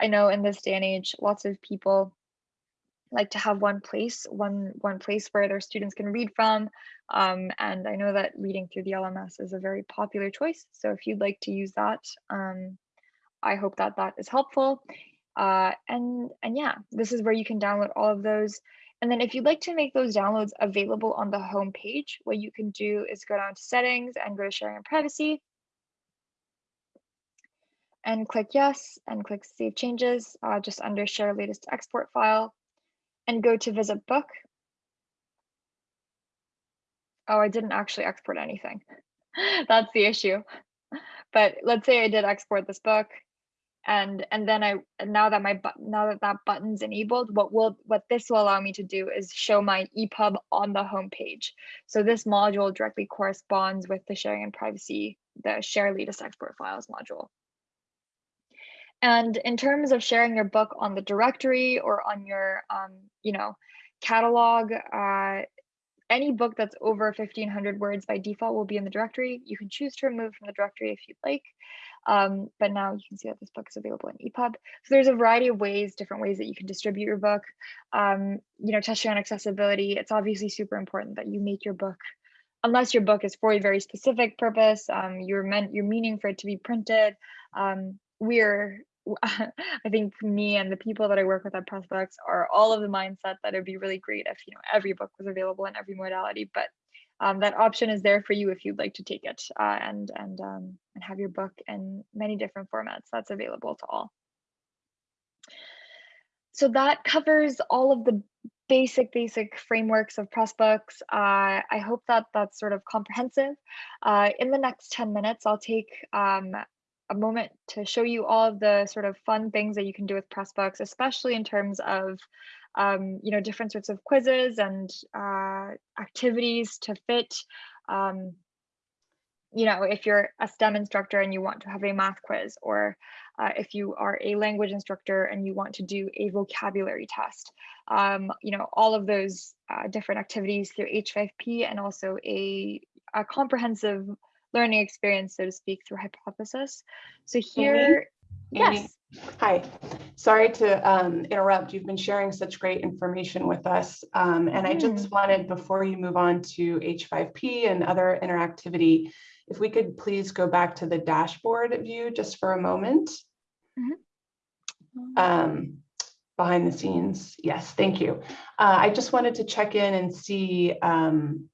I know in this day and age, lots of people like to have one place, one one place where their students can read from. Um, and I know that reading through the LMS is a very popular choice. So if you'd like to use that, um, I hope that that is helpful. Uh, and and yeah, this is where you can download all of those. And then if you'd like to make those downloads available on the home page, what you can do is go down to settings and go to sharing and privacy and click yes and click save changes uh, just under share latest export file and go to visit book. Oh, I didn't actually export anything. That's the issue. But let's say I did export this book and and then I now that my now that that button's enabled, what will what this will allow me to do is show my EPUB on the home page. So this module directly corresponds with the sharing and privacy, the share latest export files module. And in terms of sharing your book on the directory or on your, um, you know, catalog, uh, any book that's over 1500 words by default will be in the directory. You can choose to remove from the directory if you'd like. Um, but now you can see that this book is available in EPUB. So there's a variety of ways, different ways that you can distribute your book. Um, you know, touching on accessibility, it's obviously super important that you make your book, unless your book is for a very specific purpose, um, you're meant, you're meaning for it to be printed. Um, we're I think me and the people that I work with at Pressbooks are all of the mindset that it'd be really great if you know every book was available in every modality, but um, that option is there for you if you'd like to take it uh, and and um, and have your book in many different formats. That's available to all. So that covers all of the basic basic frameworks of Pressbooks. Uh, I hope that that's sort of comprehensive. Uh, in the next 10 minutes, I'll take um, a moment to show you all of the sort of fun things that you can do with Pressbooks, especially in terms of um, you know different sorts of quizzes and uh, activities to fit. Um, you know, if you're a STEM instructor and you want to have a math quiz, or uh, if you are a language instructor and you want to do a vocabulary test, um, you know, all of those uh, different activities through H5P and also a, a comprehensive learning experience, so to speak, through hypothesis. So here, yes. Hi, sorry to um, interrupt. You've been sharing such great information with us. Um, and I just wanted, before you move on to H5P and other interactivity, if we could please go back to the dashboard view just for a moment. Mhm. Um, behind the scenes. Yes, thank you. Uh, I just wanted to check in and see um,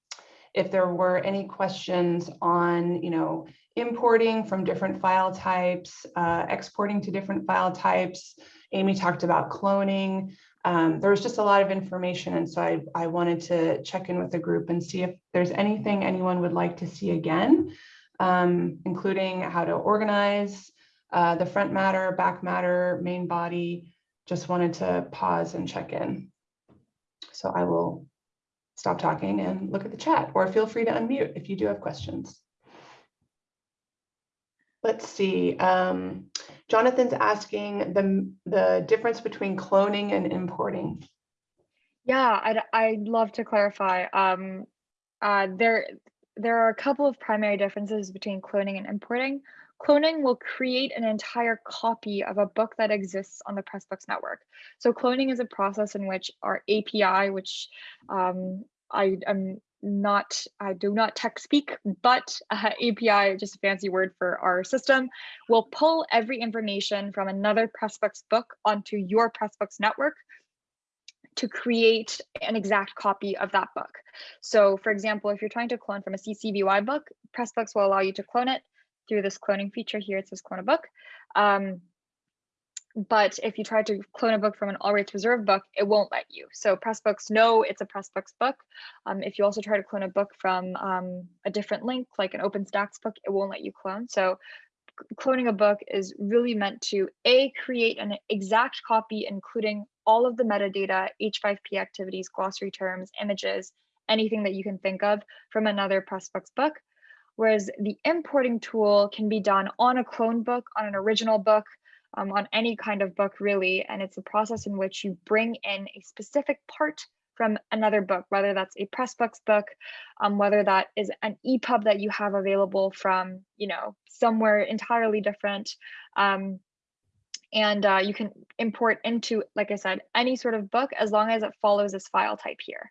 if there were any questions on, you know, importing from different file types, uh, exporting to different file types. Amy talked about cloning. Um, there was just a lot of information. And so I, I wanted to check in with the group and see if there's anything anyone would like to see again, um, including how to organize uh, the front matter, back matter, main body. Just wanted to pause and check in. So I will stop talking and look at the chat or feel free to unmute if you do have questions. Let's see. Um, Jonathan's asking the, the difference between cloning and importing. Yeah, I'd, I'd love to clarify. Um, uh, there, there are a couple of primary differences between cloning and importing. Cloning will create an entire copy of a book that exists on the Pressbooks network. So cloning is a process in which our API, which um, I am not, I do not tech speak, but uh, API, just a fancy word for our system, will pull every information from another Pressbooks book onto your Pressbooks network to create an exact copy of that book. So for example, if you're trying to clone from a CC BY book, Pressbooks will allow you to clone it through this cloning feature here. It says clone a book. Um, but if you try to clone a book from an all rights reserved book, it won't let you. So Pressbooks know it's a Pressbooks book. Um, if you also try to clone a book from um, a different link, like an OpenStax book, it won't let you clone. So cloning a book is really meant to A, create an exact copy, including all of the metadata, H5P activities, glossary terms, images, anything that you can think of from another Pressbooks book. Whereas the importing tool can be done on a clone book, on an original book, um, on any kind of book really. And it's a process in which you bring in a specific part from another book, whether that's a Pressbooks book, um, whether that is an EPUB that you have available from, you know, somewhere entirely different. Um, and uh, you can import into, like I said, any sort of book as long as it follows this file type here.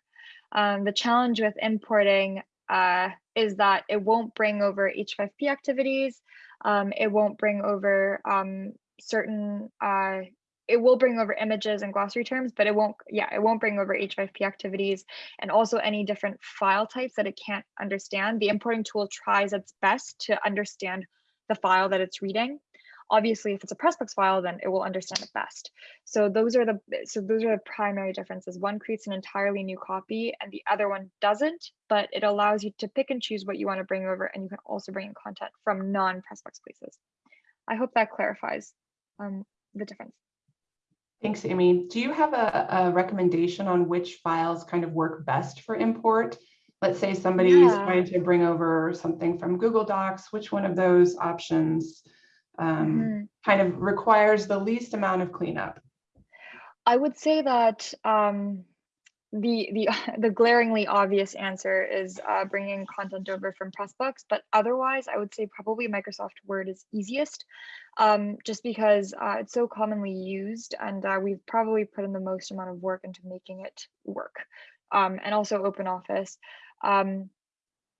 Um, the challenge with importing uh, is that it won't bring over H5P activities. Um, it won't bring over um, certain uh, it will bring over images and glossary terms, but it won't, yeah, it won't bring over H5P activities and also any different file types that it can't understand. The importing tool tries its best to understand the file that it's reading. Obviously, if it's a Pressbooks file, then it will understand it best. So those are the so those are the primary differences. One creates an entirely new copy and the other one doesn't, but it allows you to pick and choose what you want to bring over and you can also bring in content from non-Pressbooks places. I hope that clarifies um, the difference. Thanks, Amy. Do you have a, a, recommendation on which files kind of work best for import? Let's say somebody yeah. is trying to bring over something from Google Docs. Which one of those options um, mm -hmm. kind of requires the least amount of cleanup? I would say that um, the the the glaringly obvious answer is uh, bringing content over from Pressbooks, but otherwise, I would say probably Microsoft Word is easiest, um, just because uh, it's so commonly used, and uh, we've probably put in the most amount of work into making it work, um, and also OpenOffice. Um,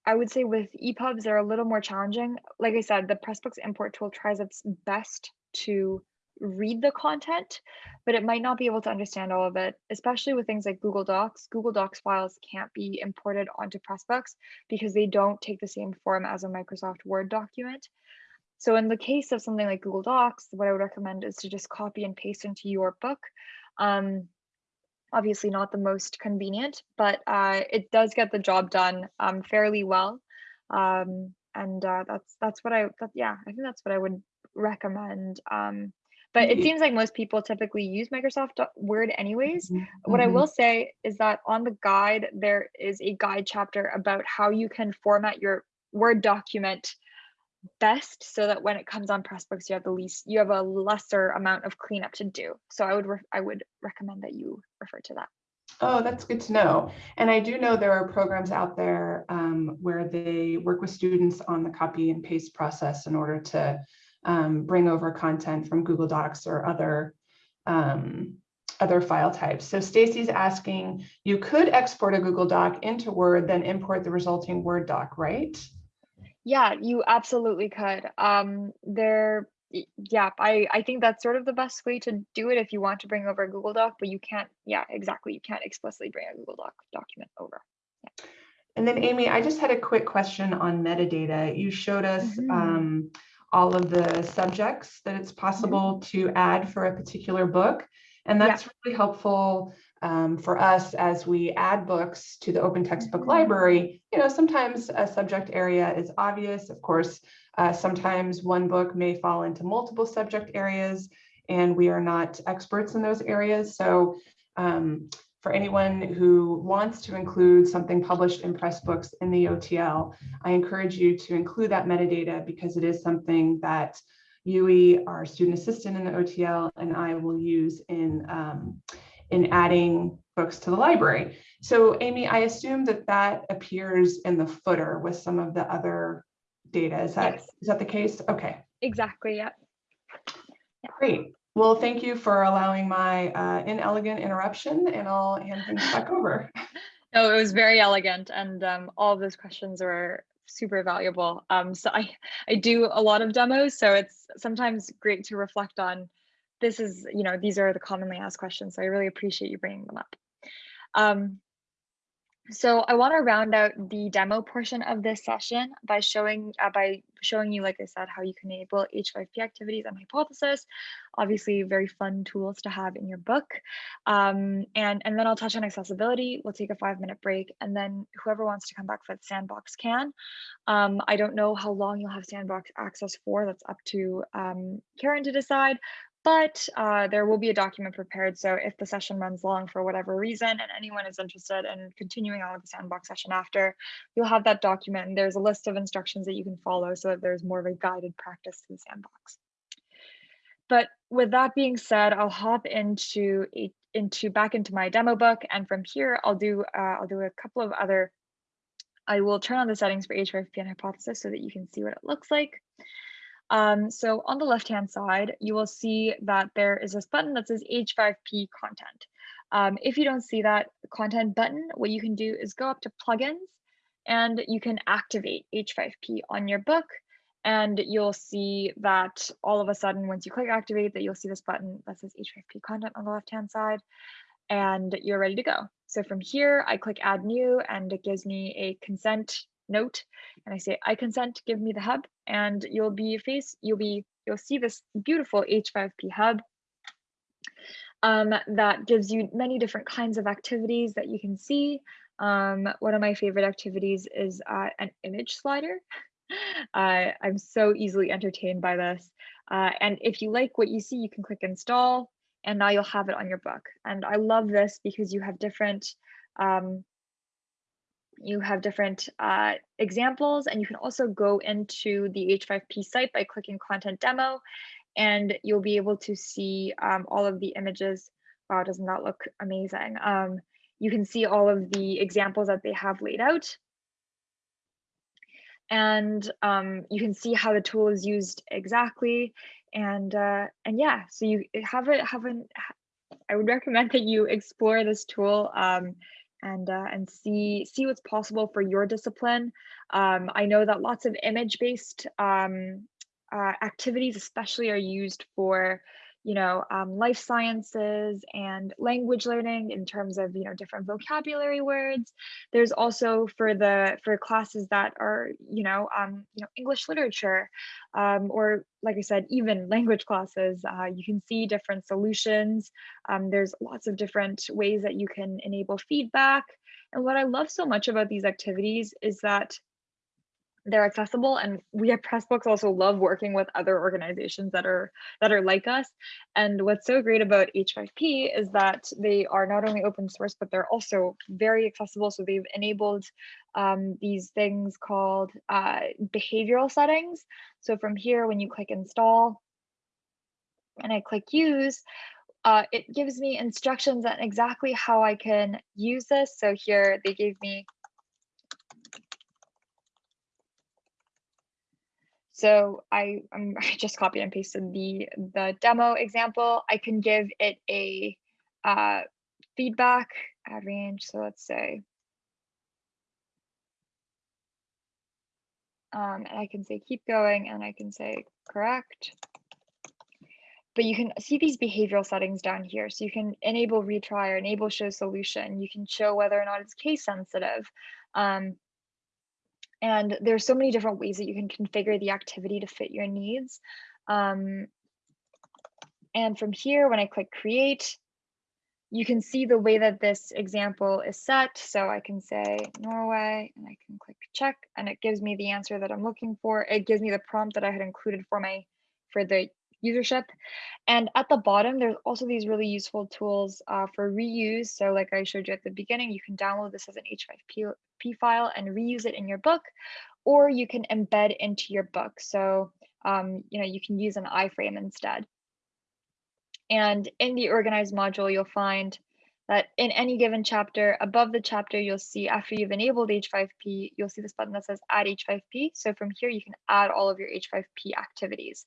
I would say with EPUBs, they're a little more challenging. Like I said, the Pressbooks import tool tries its best to read the content, but it might not be able to understand all of it, especially with things like Google Docs. Google Docs files can't be imported onto Pressbooks because they don't take the same form as a Microsoft Word document. So in the case of something like Google Docs, what I would recommend is to just copy and paste into your book. Um, obviously not the most convenient, but uh, it does get the job done um, fairly well. Um, and uh, that's that's what I that, yeah I think that's what I would recommend. Um, but it seems like most people typically use Microsoft Word anyways. Mm -hmm. What I mm-hmm. will say is that on the guide, there is a guide chapter about how you can format your Word document best so that when it comes on Pressbooks, you have the least, you have a lesser amount of cleanup to do. So I would, I would recommend that you refer to that. Oh, that's good to know. And I do know there are programs out there um, where they work with students on the copy and paste process in order to um, bring over content from Google Docs or other um, other file types. So Stacy's asking, you could export a Google Doc into Word, then import the resulting Word doc, right? Yeah, you absolutely could. Um, there, yeah, I, I think that's sort of the best way to do it if you want to bring over a Google Doc, but you can't, yeah, exactly. You can't explicitly bring a Google Doc document over. Yeah. And then Amy, I just had a quick question on metadata. You showed us Mhm. um, all of the subjects that it's possible to add for a particular book. And Yeah. that's really helpful um, for us as we add books to the open textbook Mhm. library. You know, sometimes a subject area is obvious. Of course, uh, sometimes one book may fall into multiple subject areas and we are not experts in those areas. So um, for anyone who wants to include something published in Pressbooks in the OTL, I encourage you to include that metadata because it is something that Yui, our student assistant in the OTL, and I will use in, um, in adding books to the library. So Amy, I assume that that appears in the footer with some of the other data. Is that, Yes. is that the case? Okay. Exactly, yeah. Great. Well, thank you for allowing my uh, inelegant interruption and I'll hand things back over. No, it was very elegant and um, all of those questions were super valuable. Um, so I, I do a lot of demos, so it's sometimes great to reflect on this is, you know, these are the commonly asked questions. So I really appreciate you bringing them up. Um, so I want to round out the demo portion of this session by showing uh, by showing you, like I said, how you can enable H5P activities and hypothesis. Obviously, very fun tools to have in your book. Um, and, and then I'll touch on accessibility. We'll take a five minute break. And then whoever wants to come back for the sandbox can. Um, I don't know how long you'll have sandbox access for. That's up to um, Karen to decide but uh, there will be a document prepared. So if the session runs long for whatever reason and anyone is interested in continuing on with the sandbox session after, you'll have that document and there's a list of instructions that you can follow so that there's more of a guided practice to the sandbox. But with that being said, I'll hop into into back into my demo book and from here I'll do uh, I'll do a couple of other I will turn on the settings for H5P and hypothesis so that you can see what it looks like. Um, so on the left-hand side, you will see that there is this button that says H5P content. Um, if you don't see that content button, what you can do is go up to plugins and you can activate H5P on your book. And you'll see that all of a sudden, once you click activate, that you'll see this button that says H5P content on the left-hand side and you're ready to go. So from here, I click add new and it gives me a consent note and I say, I consent, give me the hub and you'll be face, you'll be, you'll see this beautiful H5P hub um, that gives you many different kinds of activities that you can see. Um, one of my favorite activities is uh, an image slider. Uh, I'm so easily entertained by this. Uh, and if you like what you see, you can click install and now you'll have it on your book. And I love this because you have different um, you have different uh, examples and you can also go into the H5P site by clicking content demo and you'll be able to see um, all of the images. Wow, doesn't that look amazing? Um, you can see all of the examples that they have laid out. And um, you can see how the tool is used exactly. And uh, and yeah, so you have it, have an, I would recommend that you explore this tool. And uh, and see see what's possible for your discipline. Um, I know that lots of image-based um, uh, activities, especially, are used for you know um, life sciences and language learning in terms of you know different vocabulary words. There's also for the for classes that are you know um, you know English literature um, or like I said, even language classes. Uh, you can see different solutions. Um, there's lots of different ways that you can enable feedback. And what I love so much about these activities is that they're accessible and we at pressbooks also love working with other organizations that are that are like us. And what's so great about h5p is that they are not only open source but they're also very accessible. So they've enabled um, these things called uh, behavioral settings. So from here when you click install and i click use uh, it gives me instructions on exactly how i can use this. So here they gave me So I, um, I just copied and pasted the, the demo example. I can give it a uh, feedback add range. So let's say, um, and I can say keep going and I can say correct. But you can see these behavioral settings down here. So you can enable retry or enable show solution. You can show whether or not it's case sensitive. Um, And there's so many different ways that you can configure the activity to fit your needs. Um, and from here, when I click create, you can see the way that this example is set. So I can say Norway and I can click check and it gives me the answer that I'm looking for. It gives me the prompt that I had included for my for the usership. And at the bottom, there's also these really useful tools uh, for reuse. So like I showed you at the beginning, you can download this as an H5P file and reuse it in your book, or you can embed into your book. So um, you know you can use an iframe instead. And in the organized module, you'll find that in any given chapter, above the chapter, you'll see after you've enabled H5P, you'll see this button that says add H5P. So from here, you can add all of your H5P activities.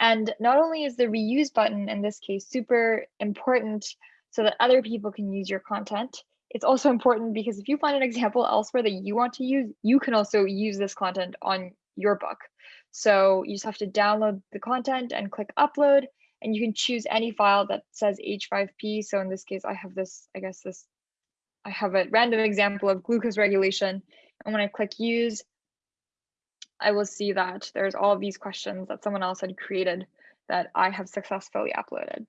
And not only is the reuse button in this case super important so that other people can use your content, it's also important because if you find an example elsewhere that you want to use, you can also use this content on your book. So you just have to download the content and click upload and you can choose any file that says H5P. So in this case, I have this, I guess this, I have a random example of glucose regulation. And when I click use, I will see that there's all these questions that someone else had created that I have successfully uploaded.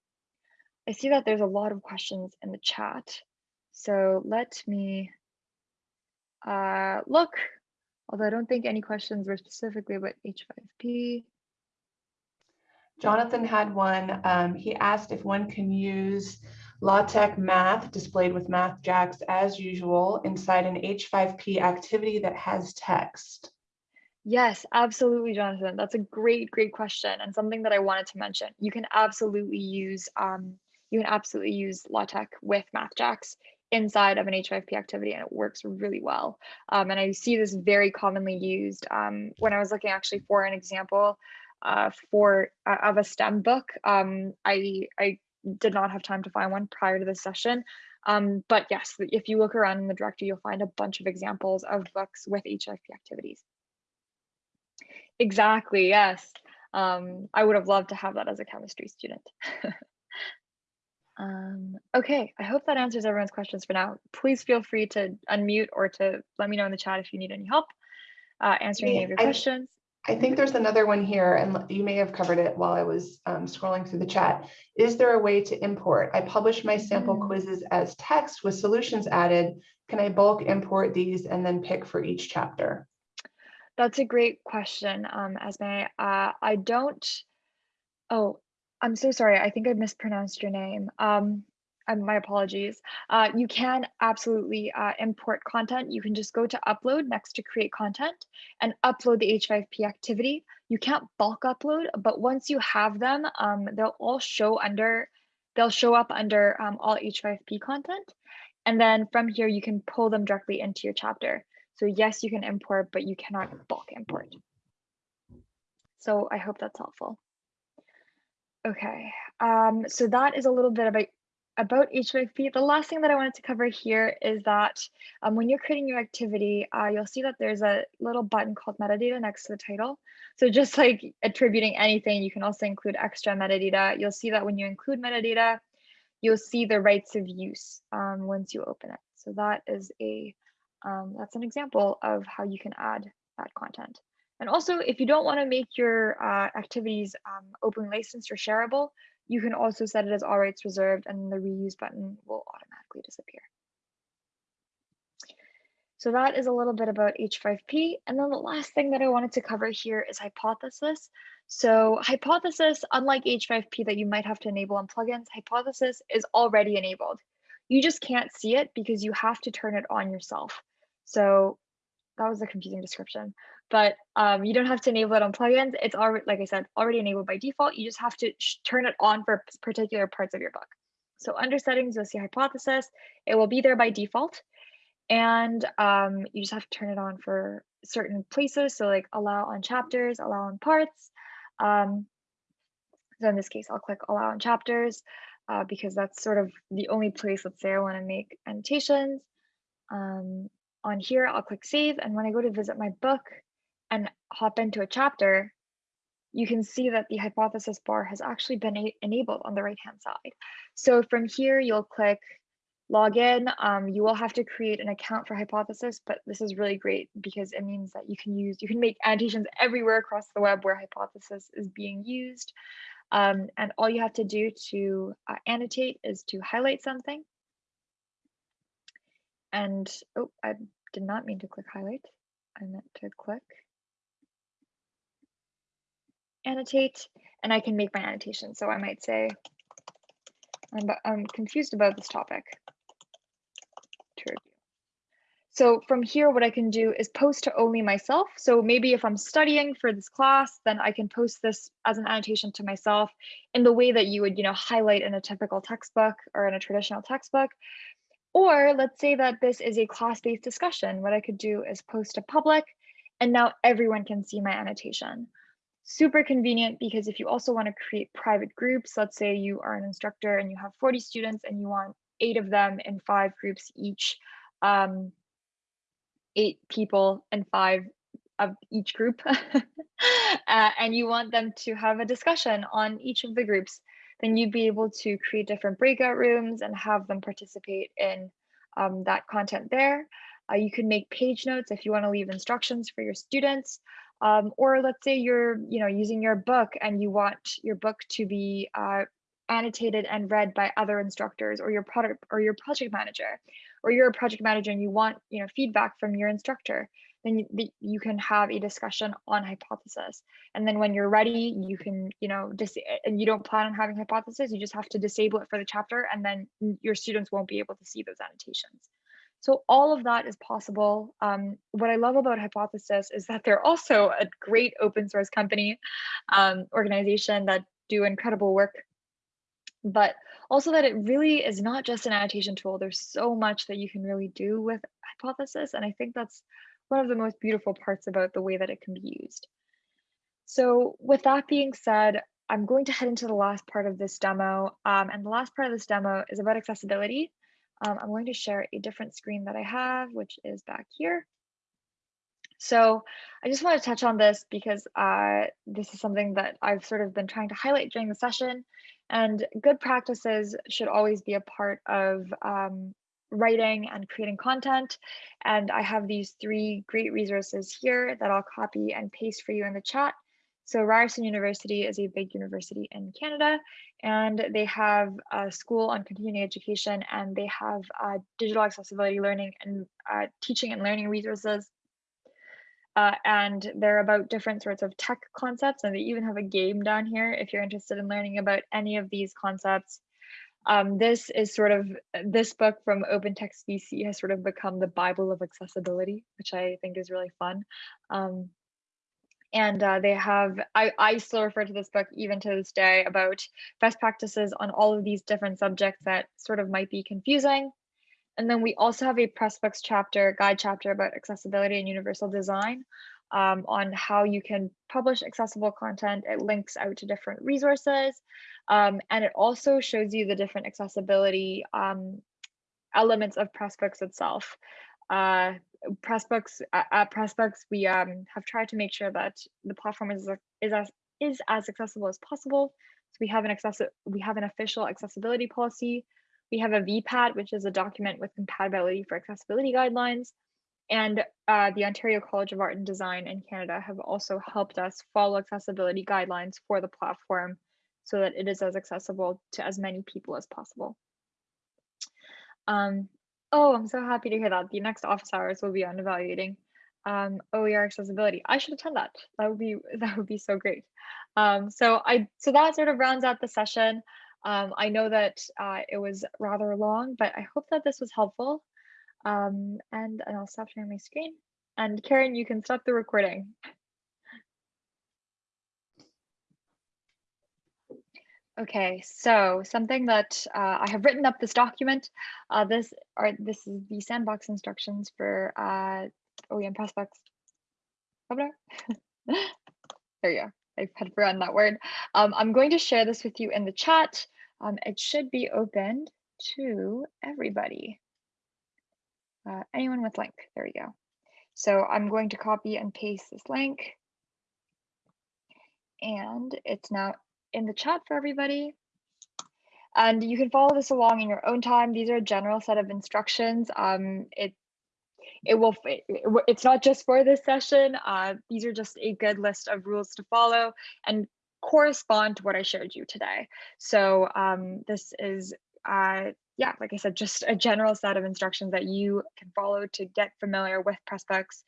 I see that there's a lot of questions in the chat. So let me uh, look, although I don't think any questions were specifically about H5P. Jonathan had one. Um, he asked if one can use LaTeX math displayed with MathJax as usual inside an H5P activity that has text. Yes, absolutely, Jonathan. That's a great, great question and something that I wanted to mention. You can absolutely use um, you can absolutely use LaTeX with MathJax inside of an H5P activity and it works really well. Um, and I see this very commonly used um, when I was looking actually for an example uh, for uh, of a STEM book. Um, I I did not have time to find one prior to this session. Um, but yes, if you look around in the directory, you'll find a bunch of examples of books with H5P activities. Exactly, yes. Um, I would have loved to have that as a chemistry student. um, okay, I hope that answers everyone's questions for now. Please feel free to unmute or to let me know in the chat if you need any help uh, answering Yeah, any of your I- questions. I think there's another one here and you may have covered it while I was um, scrolling through the chat. Is there a way to import? I publish my sample Mm. quizzes as text with solutions added. Can I bulk import these and then pick for each chapter? That's a great question, um, Esme. Uh, I don't. Oh, I'm so sorry. I think I mispronounced your name. Um, my apologies. Uh, you can absolutely uh, import content. You can just go to upload next to create content and upload the H5P activity. You can't bulk upload, but once you have them, um, they'll all show under, they'll show up under um, all H5P content. And then from here, you can pull them directly into your chapter. So yes, you can import, but you cannot bulk import. So I hope that's helpful. Okay, um, so that is a little bit about about H5P. The last thing that I wanted to cover here is that um, when you're creating your activity, uh, you'll see that there's a little button called metadata next to the title. So just like attributing anything, you can also include extra metadata. You'll see that when you include metadata, you'll see the rights of use um, once you open it. So that is a um, that's an example of how you can add that content. And also, if you don't want to make your uh, activities um, open licensed or shareable, you can also set it as all rights reserved and the reuse button will automatically disappear. So that is a little bit about H5P. And then the last thing that I wanted to cover here is hypothesis. So hypothesis, unlike H5P that you might have to enable on plugins, hypothesis is already enabled. You just can't see it because you have to turn it on yourself. So that was a confusing description, but um, you don't have to enable it on plugins. It's already, like I said, already enabled by default. You just have to turn it on for particular parts of your book. So under settings, you'll see hypothesis. It will be there by default. And um, you just have to turn it on for certain places. So like allow on chapters, allow on parts. Um, so in this case, I'll click allow on chapters uh, because that's sort of the only place, let's say I wanna make annotations. Um, on here, I'll click save. And when I go to visit my book and hop into a chapter, you can see that the hypothesis bar has actually been enabled on the right hand side. So from here, you'll click login. um, you will have to create an account for Hypothesis, but this is really great because it means that you can use, you can make annotations everywhere across the web where Hypothesis is being used. Um, and all you have to do to uh, annotate is to highlight something. And, oh, I did not mean to click highlight. I meant to click annotate, and I can make my annotation. So I might say, I'm, I'm confused about this topic to review. So from here, what I can do is post to only myself. So maybe if I'm studying for this class, then I can post this as an annotation to myself in the way that you would, you know, highlight in a typical textbook or in a traditional textbook. Or let's say that this is a class-based discussion. What I could do is post to public, and now everyone can see my annotation. Super convenient because if you also want to create private groups, let's say you are an instructor and you have 40 students and you want eight of them in five groups each, um, eight people and five of each group, uh, and you want them to have a discussion on each of the groups, then you'd be able to create different breakout rooms and have them participate in um, that content there. Uh, you can make page notes if you want to leave instructions for your students. Um, or let's say you're you know using your book and you want your book to be uh, annotated and read by other instructors or your product or your project manager or you're a project manager and you want you know feedback from your instructor then you, you can have a discussion on hypothesis. And then when you're ready you can you know dis- and you don't plan on having hypothesis you just have to disable it for the chapter and then your students won't be able to see those annotations so all of that is possible. Um, what I love about Hypothesis is that they're also a great open source company um, organization that do incredible work but also that it really is not just an annotation tool. There's so much that you can really do with Hypothesis. And I think that's one of the most beautiful parts about the way that it can be used. So with that being said, I'm going to head into the last part of this demo. Um, and the last part of this demo is about accessibility. Um, I'm going to share a different screen that I have, which is back here. So I just want to touch on this because uh, this is something that I've sort of been trying to highlight during the session. And good practices should always be a part of um, writing and creating content. And I have these three great resources here that I'll copy and paste for you in the chat. So Ryerson University is a big university in Canada, and they have a school on continuing education, and they have uh, digital accessibility learning and uh, teaching and learning resources uh, and they're about different sorts of tech concepts. And they even have a game down here if you're interested in learning about any of these concepts. Um, this is sort of this book from Open Text BC has sort of become the Bible of accessibility, which I think is really fun. Um, and uh, they have, I, I still refer to this book even to this day about best practices on all of these different subjects that sort of might be confusing and then we also have a Pressbooks chapter, guide chapter about accessibility and universal design um, on how you can publish accessible content. It links out to different resources. Um, and it also shows you the different accessibility um, elements of Pressbooks itself. Uh, Pressbooks, at Pressbooks, we um, have tried to make sure that the platform is, is, as, is as accessible as possible. So we have an access we have an official accessibility policy we have a VPAT, which is a document with compatibility for accessibility guidelines. And uh, the Ontario College of Art and Design in Canada have also helped us follow accessibility guidelines for the platform so that it is as accessible to as many people as possible. Um, oh, I'm so happy to hear that. The next office hours will be on evaluating um, OER accessibility. I should attend that. That would be that would be so great. Um, so I so that sort of rounds out the session. Um, I know that uh, it was rather long, but I hope that this was helpful. Um, and, and I'll stop sharing my screen. And Karen, you can stop the recording. Okay, so something that uh, I have written up this document. Uh, this are this is the sandbox instructions for uh, OEN Pressbooks. there you go. I had forgotten that word. Um, I'm going to share this with you in the chat um, it should be opened to everybody. Uh, anyone with link, there we go. So I'm going to copy and paste this link. And it's now in the chat for everybody. and you can follow this along in your own time. These are a general set of instructions. Um, it it will it, it's not just for this session. Uh, these are just a good list of rules to follow and correspond to what I showed you today. So um, this is uh, yeah, like I said, just a general set of instructions that you can follow to get familiar with Pressbooks.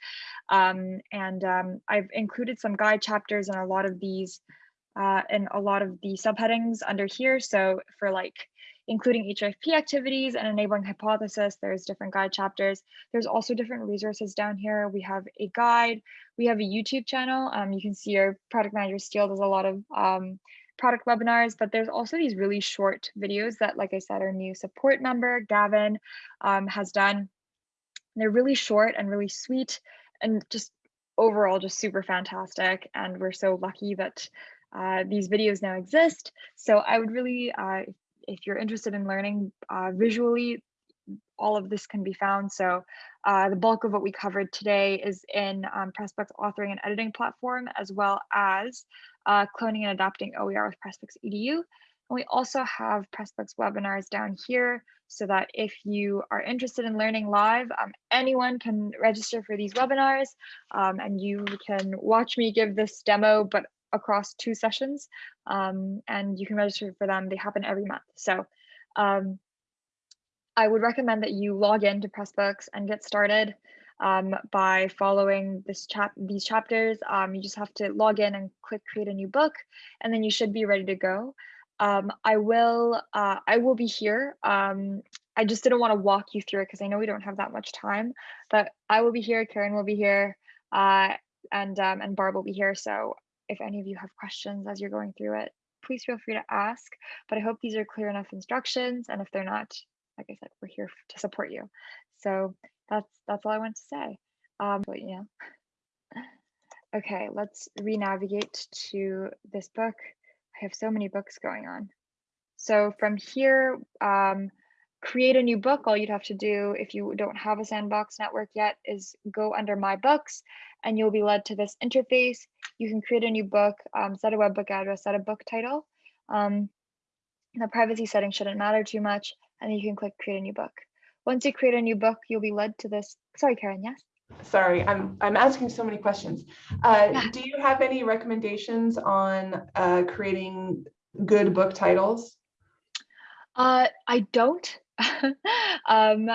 Um, and um, I've included some guide chapters in a lot of these, uh, in a lot of the subheadings under here. So for like including H5P activities and enabling hypothesis, there's different guide chapters. There's also different resources down here. We have a guide, we have a YouTube channel. Um, you can see our product manager Steel does a lot of um, product webinars, but there's also these really short videos that, like I said, our new support member, Gavin, um, has done. They're really short and really sweet and just overall just super fantastic. And we're so lucky that uh, these videos now exist. So I would really, uh, if you're interested in learning uh, visually, all of this can be found. So uh, the bulk of what we covered today is in um, Pressbooks authoring and editing platform, as well as uh, cloning and adapting OER with Pressbooks EDU. And we also have Pressbooks webinars down here so that if you are interested in learning live, um, anyone can register for these webinars um, and you can watch me give this demo, but across two sessions um, and you can register for them. They happen every month. So um, I would recommend that you log into Pressbooks and get started um, by following this chap these chapters. Um, you just have to log in and click create a new book, and then you should be ready to go. Um, I will uh, I will be here. Um, I just didn't want to walk you through it because I know we don't have that much time, but I will be here. Karen will be here, uh, and um, and Barb will be here. So if any of you have questions as you're going through it, please feel free to ask. But I hope these are clear enough instructions, and if they're not, like I said, we're here to support you. So that's that's all I want to say. Um, but yeah. Okay, let's re-navigate to this book. I have so many books going on. So from here, um, create a new book. All you'd have to do if you don't have a sandbox network yet is go under my books and you'll be led to this interface. You can create a new book, um, set a webbook address, set a book title. Um, the privacy setting shouldn't matter too much and you can click create a new book. Once you create a new book, you'll be led to this. Sorry, Karen, yes? Sorry, I'm, I'm asking so many questions. Uh, Yeah. Do you have any recommendations on uh, creating good book titles? Uh, I don't. um,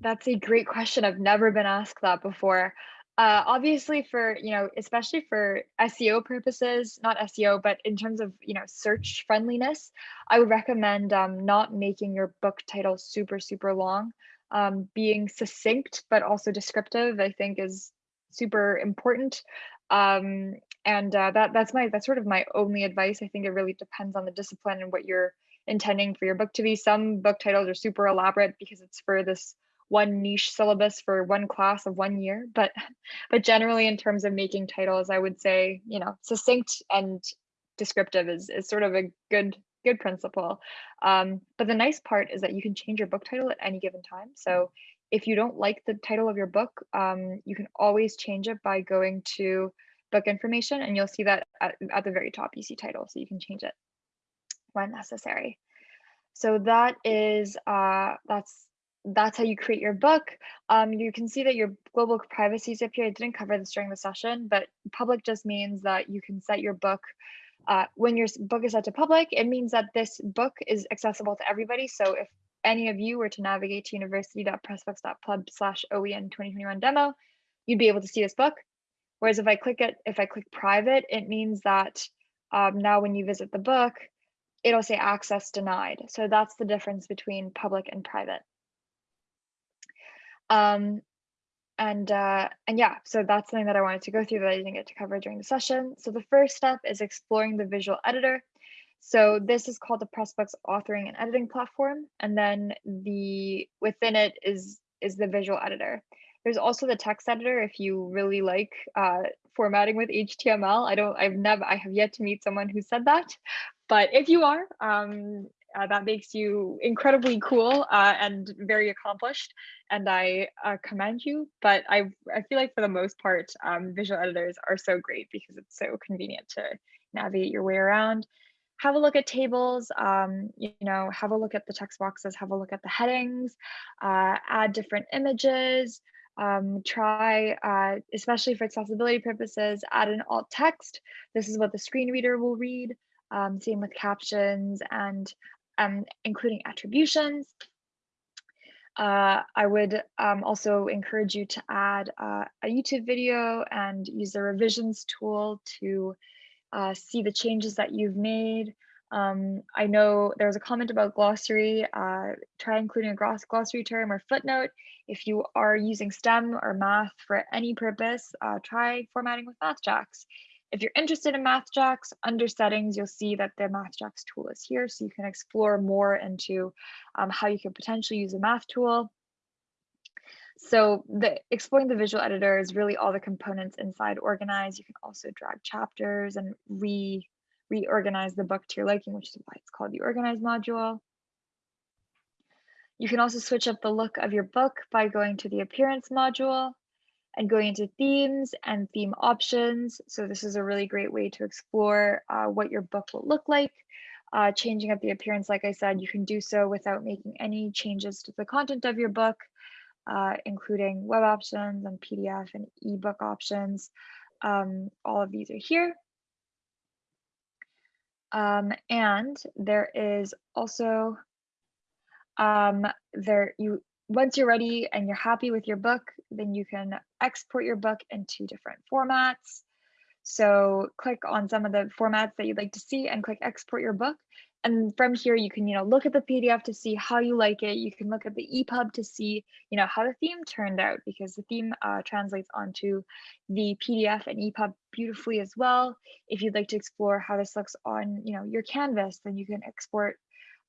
that's a great question. I've never been asked that before. Uh, obviously, for you know, especially for SEO purposes, not SEO, but in terms of you know search friendliness, I would recommend um, not making your book title super super long. Um, being succinct but also descriptive, I think, is super important. Um, and uh, that that's my that's sort of my only advice. I think it really depends on the discipline and what you're intending for your book to be. Some book titles are super elaborate because it's for this one niche syllabus for one class of one year but but generally in terms of making titles i would say you know succinct and descriptive is, is sort of a good good principle. Um, but the nice part is that you can change your book title at any given time. So if you don't like the title of your book um, you can always change it by going to book information and you'll see that at, at the very top you see title so you can change it when necessary. So that is uh, that's that's how you create your book. Um, you can see that your global privacy is up here. I didn't cover this during the session, but public just means that you can set your book uh, when your book is set to public, it means that this book is accessible to everybody. So if any of you were to navigate to university.pressbooks.pub slash OEN 2021 demo, you'd be able to see this book. Whereas if I click it, if I click private, it means that um, now when you visit the book, it'll say access denied. So that's the difference between public and private. Um, and uh, and yeah, so that's something that I wanted to go through that I didn't get to cover during the session. So the first step is exploring the visual editor. So this is called the Pressbooks authoring and editing platform. And then the within it is is the visual editor. There's also the text editor if you really like uh, formatting with HTML. I don't, I've never, I have yet to meet someone who said that, but if you are, um, uh, that makes you incredibly cool uh, and very accomplished, and I uh, commend you. But I, I feel like for the most part, um, visual editors are so great because it's so convenient to navigate your way around. have a look at tables, um, you know, have a look at the text boxes, have a look at the headings, uh, add different images, um, try, uh, especially for accessibility purposes, add an alt text. This is what the screen reader will read. Um, same with captions and um, including attributions. Uh, I would um, also encourage you to add uh, a YouTube video and use the revisions tool to uh, see the changes that you've made. Um, I know there was a comment about glossary. Uh, try including a gloss glossary term or footnote. If you are using STEM or math for any purpose, uh, try formatting with MathJax. If you're interested in MathJax, under settings, you'll see that the MathJax tool is here. So you can explore more into um, how you can potentially use a math tool. So the exploring the visual editor is really all the components inside organize. You can also drag chapters and re reorganize the book to your liking, which is why it's called the organize module. You can also switch up the look of your book by going to the appearance module and going into themes and theme options. So this is a really great way to explore uh, what your book will look like. Uh, changing up the appearance, like I said, you can do so without making any changes to the content of your book, uh, including web options and PDF and ebook options. Um, all of these are here. Um, and there is also um, there you once you're ready and you're happy with your book, then you can export your book into different formats. So click on some of the formats that you'd like to see and click export your book. And from here, you can, you know, look at the PDF to see how you like it. You can look at the EPUB to see, you know, how the theme turned out because the theme uh, translates onto the PDF and EPUB beautifully as well. If you'd like to explore how this looks on, you know, your canvas, then you can export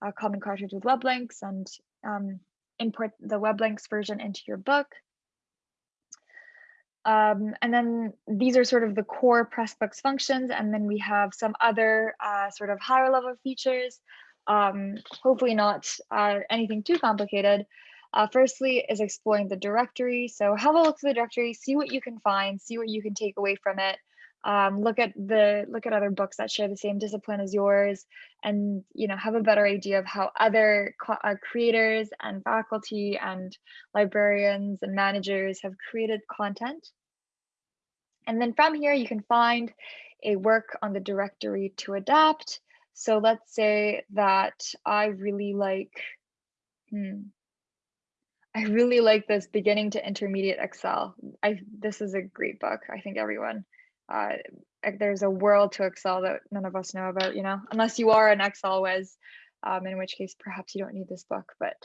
a common cartridge with web links and um, import the web links version into your book. Um, and then these are sort of the core Pressbooks functions. And then we have some other uh, sort of higher level features, um, hopefully not uh, anything too complicated. Uh, firstly is exploring the directory. So have a look at the directory, see what you can find, see what you can take away from it um, look at the look at other books that share the same discipline as yours and you know have a better idea of how other uh, creators and faculty and librarians and managers have created content and then from here you can find a work on the directory to adapt so let's say that i really like hmm, I really like this beginning to intermediate Excel. I this is a great book. I think everyone uh, there's a world to Excel that none of us know about, you know, unless you are an Excel whiz, um, in which case perhaps you don't need this book, but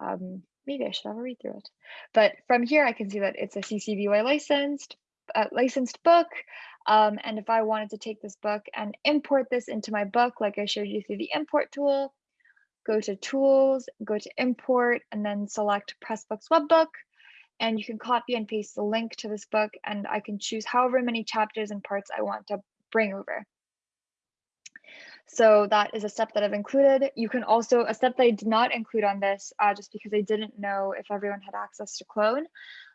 um, maybe I should have a read through it. But from here, I can see that it's a CC BY licensed, uh, licensed book. Um, and if I wanted to take this book and import this into my book, like I showed you through the import tool, go to tools, go to import, and then select Pressbooks Webbook and you can copy and paste the link to this book and I can choose however many chapters and parts I want to bring over. So that is a step that I've included. You can also, a step that I did not include on this, uh, just because I didn't know if everyone had access to Clone.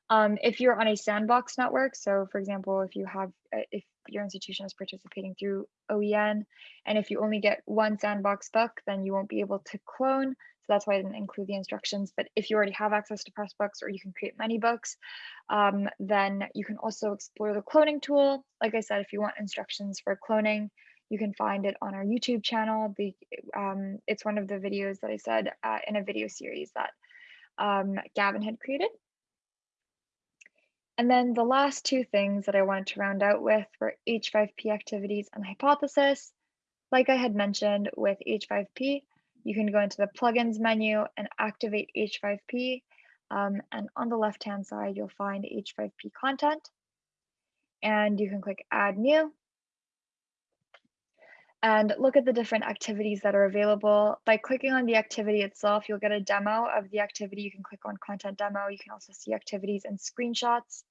Um, if you're on a sandbox network, so for example, if you have, uh, if your institution is participating through OEN, and if you only get one sandbox book, then you won't be able to clone. So that's why I didn't include the instructions. But if you already have access to Pressbooks or you can create many books, um, then you can also explore the cloning tool. Like I said, if you want instructions for cloning, you can find it on our YouTube channel. The, um, it's one of the videos that I said uh, in a video series that um, Gavin had created. And then the last two things that I wanted to round out with were H5P activities and hypothesis. Like I had mentioned with H5P, you can go into the plugins menu and activate H5P. Um, and on the left-hand side, you'll find H5P content. And you can click add new. And look at the different activities that are available. By clicking on the activity itself, you'll get a demo of the activity. You can click on content demo. You can also see activities and screenshots.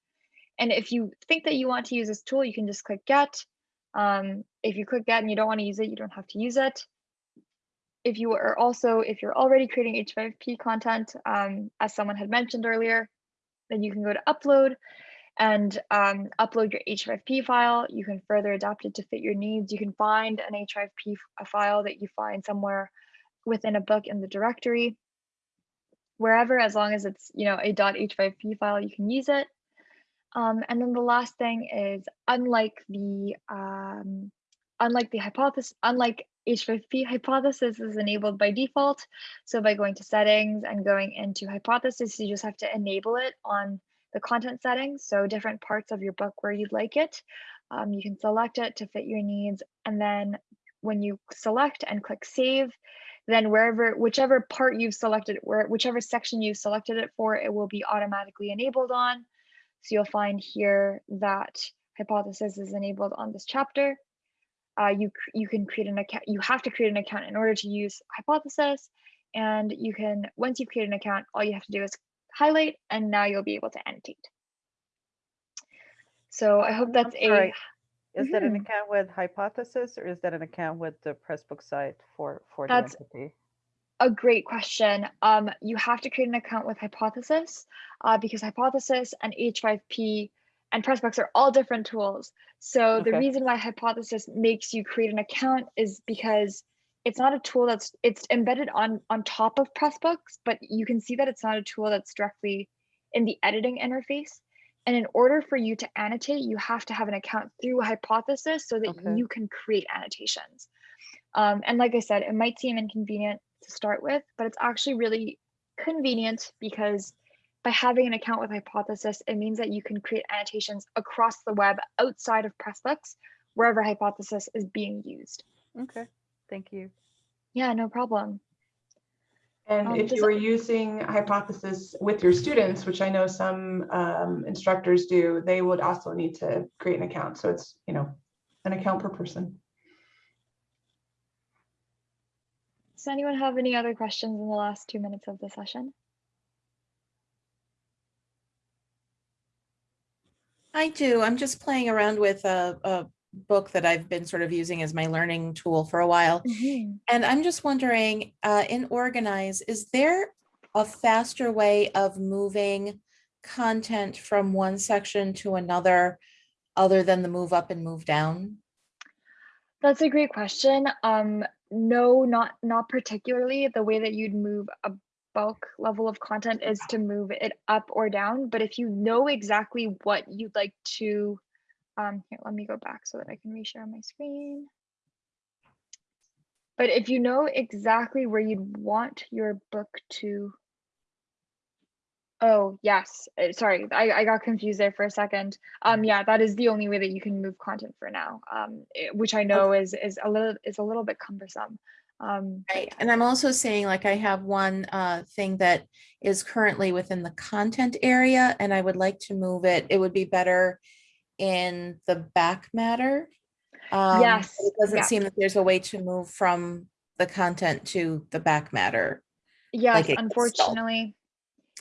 And if you think that you want to use this tool, you can just click get. Um, if you click get and you don't want to use it, you don't have to use it if you are also, if you're already creating H5P content, um, as someone had mentioned earlier, then you can go to upload and um, upload your H5P file. You can further adapt it to fit your needs. You can find an H5P f- a file that you find somewhere within a book in the directory. Wherever, as long as it's you know a .h5p file, you can use it. Um, and then the last thing is, unlike the um, unlike the hypothesis, unlike H5P, hypothesis is enabled by default. So by going to settings and going into hypothesis, you just have to enable it on the content settings. So different parts of your book where you'd like it. Um, you can select it to fit your needs. And then when you select and click save, then wherever, whichever part you've selected, where whichever section you've selected it for, it will be automatically enabled on. So you'll find here that hypothesis is enabled on this chapter. Uh, you you can create an account. You have to create an account in order to use hypothesis, and you can once you've created an account, all you have to do is highlight, and now you'll be able to annotate. So I hope that's a Is that an Mhm. account with Hypothesis or is that an account with the Pressbook site for, for the That's- entity? a great question. Um, you have to create an account with Hypothesis uh, because Hypothesis and H5P and Pressbooks are all different tools. So the reason why Hypothesis makes you create an account is because it's not a tool that's it's embedded on on top of Pressbooks, but you can see that it's not a tool that's directly in the editing interface. And in order for you to annotate, you have to have an account through Hypothesis so that Okay. you can create annotations. Um, and like I said, it might seem inconvenient to start with, but it's actually really convenient because by having an account with Hypothesis, it means that you can create annotations across the web outside of Pressbooks, wherever Hypothesis is being used. Okay, thank you. Yeah, no problem. And Um, if you were using Hypothesis with your students, which I know some um, instructors do, they would also need to create an account. So it's, you know, an account per person. Does anyone have any other questions in the last two minutes of the session? I do. I'm just playing around with a, a book that I've been sort of using as my learning tool for a while. And I'm just wondering, uh, in Organize, is there a faster way of moving content from one section to another other than the move up and move down? That's a great question. Um, no, not not particularly. The way that you'd move a bulk level of content is to move it up or down. But if you know exactly what you'd like to, um, here, let me go back so that I can reshare my screen. But if you know exactly where you'd want your book to, oh yes, uh, sorry, I, I got confused there for a second. Um, yeah, that is the only way that you can move content for now. Um, which I know is is a little is a little bit cumbersome. Um, Right. And I'm also saying like I have one uh, thing that is currently within the content area and I would like to move it. It would be better in the back matter. Um, Yes, It doesn't yeah. seem that there's a way to move from the content to the back matter. Yes, stalled. unfortunately.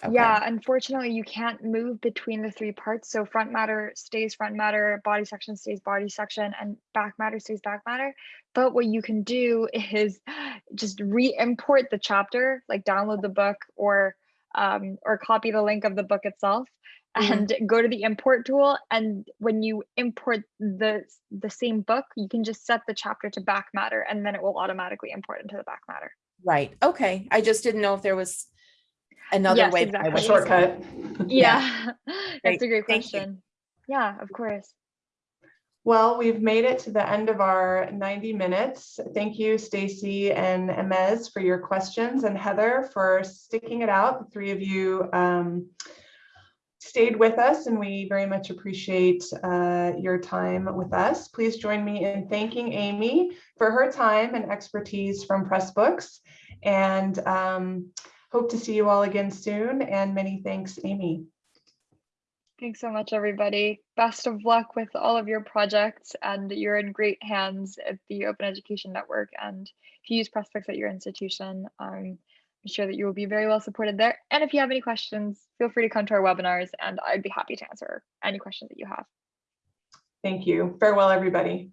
Okay. Yeah, unfortunately, you can't move between the three parts. So front matter stays front matter, body section stays body section, and back matter stays back matter. But what you can do is just re-import the chapter, like download the book or um, or copy the link of the book itself Mhm. and go to the import tool. And when you import the the same book, you can just set the chapter to back matter, and then it will automatically import into the back matter. Right, okay. I just didn't know if there was another Yes, way. exactly. A shortcut. Yeah, that's a great Great, thank you. question. Yeah, of course. Well, we've made it to the end of our 90 minutes. Thank you, Stacy and Emez for your questions and Heather for sticking it out. The three of you um, stayed with us and we very much appreciate uh, your time with us. Please join me in thanking Amy for her time and expertise from Pressbooks. And um, hope to see you all again soon. And many thanks, Amy. Thanks so much, everybody. Best of luck with all of your projects, and you're in great hands at the Open Education Network. And if you use Pressbooks at your institution, um, I'm sure that you will be very well supported there. And if you have any questions, feel free to come to our webinars, and I'd be happy to answer any questions that you have. Thank you. Farewell, everybody.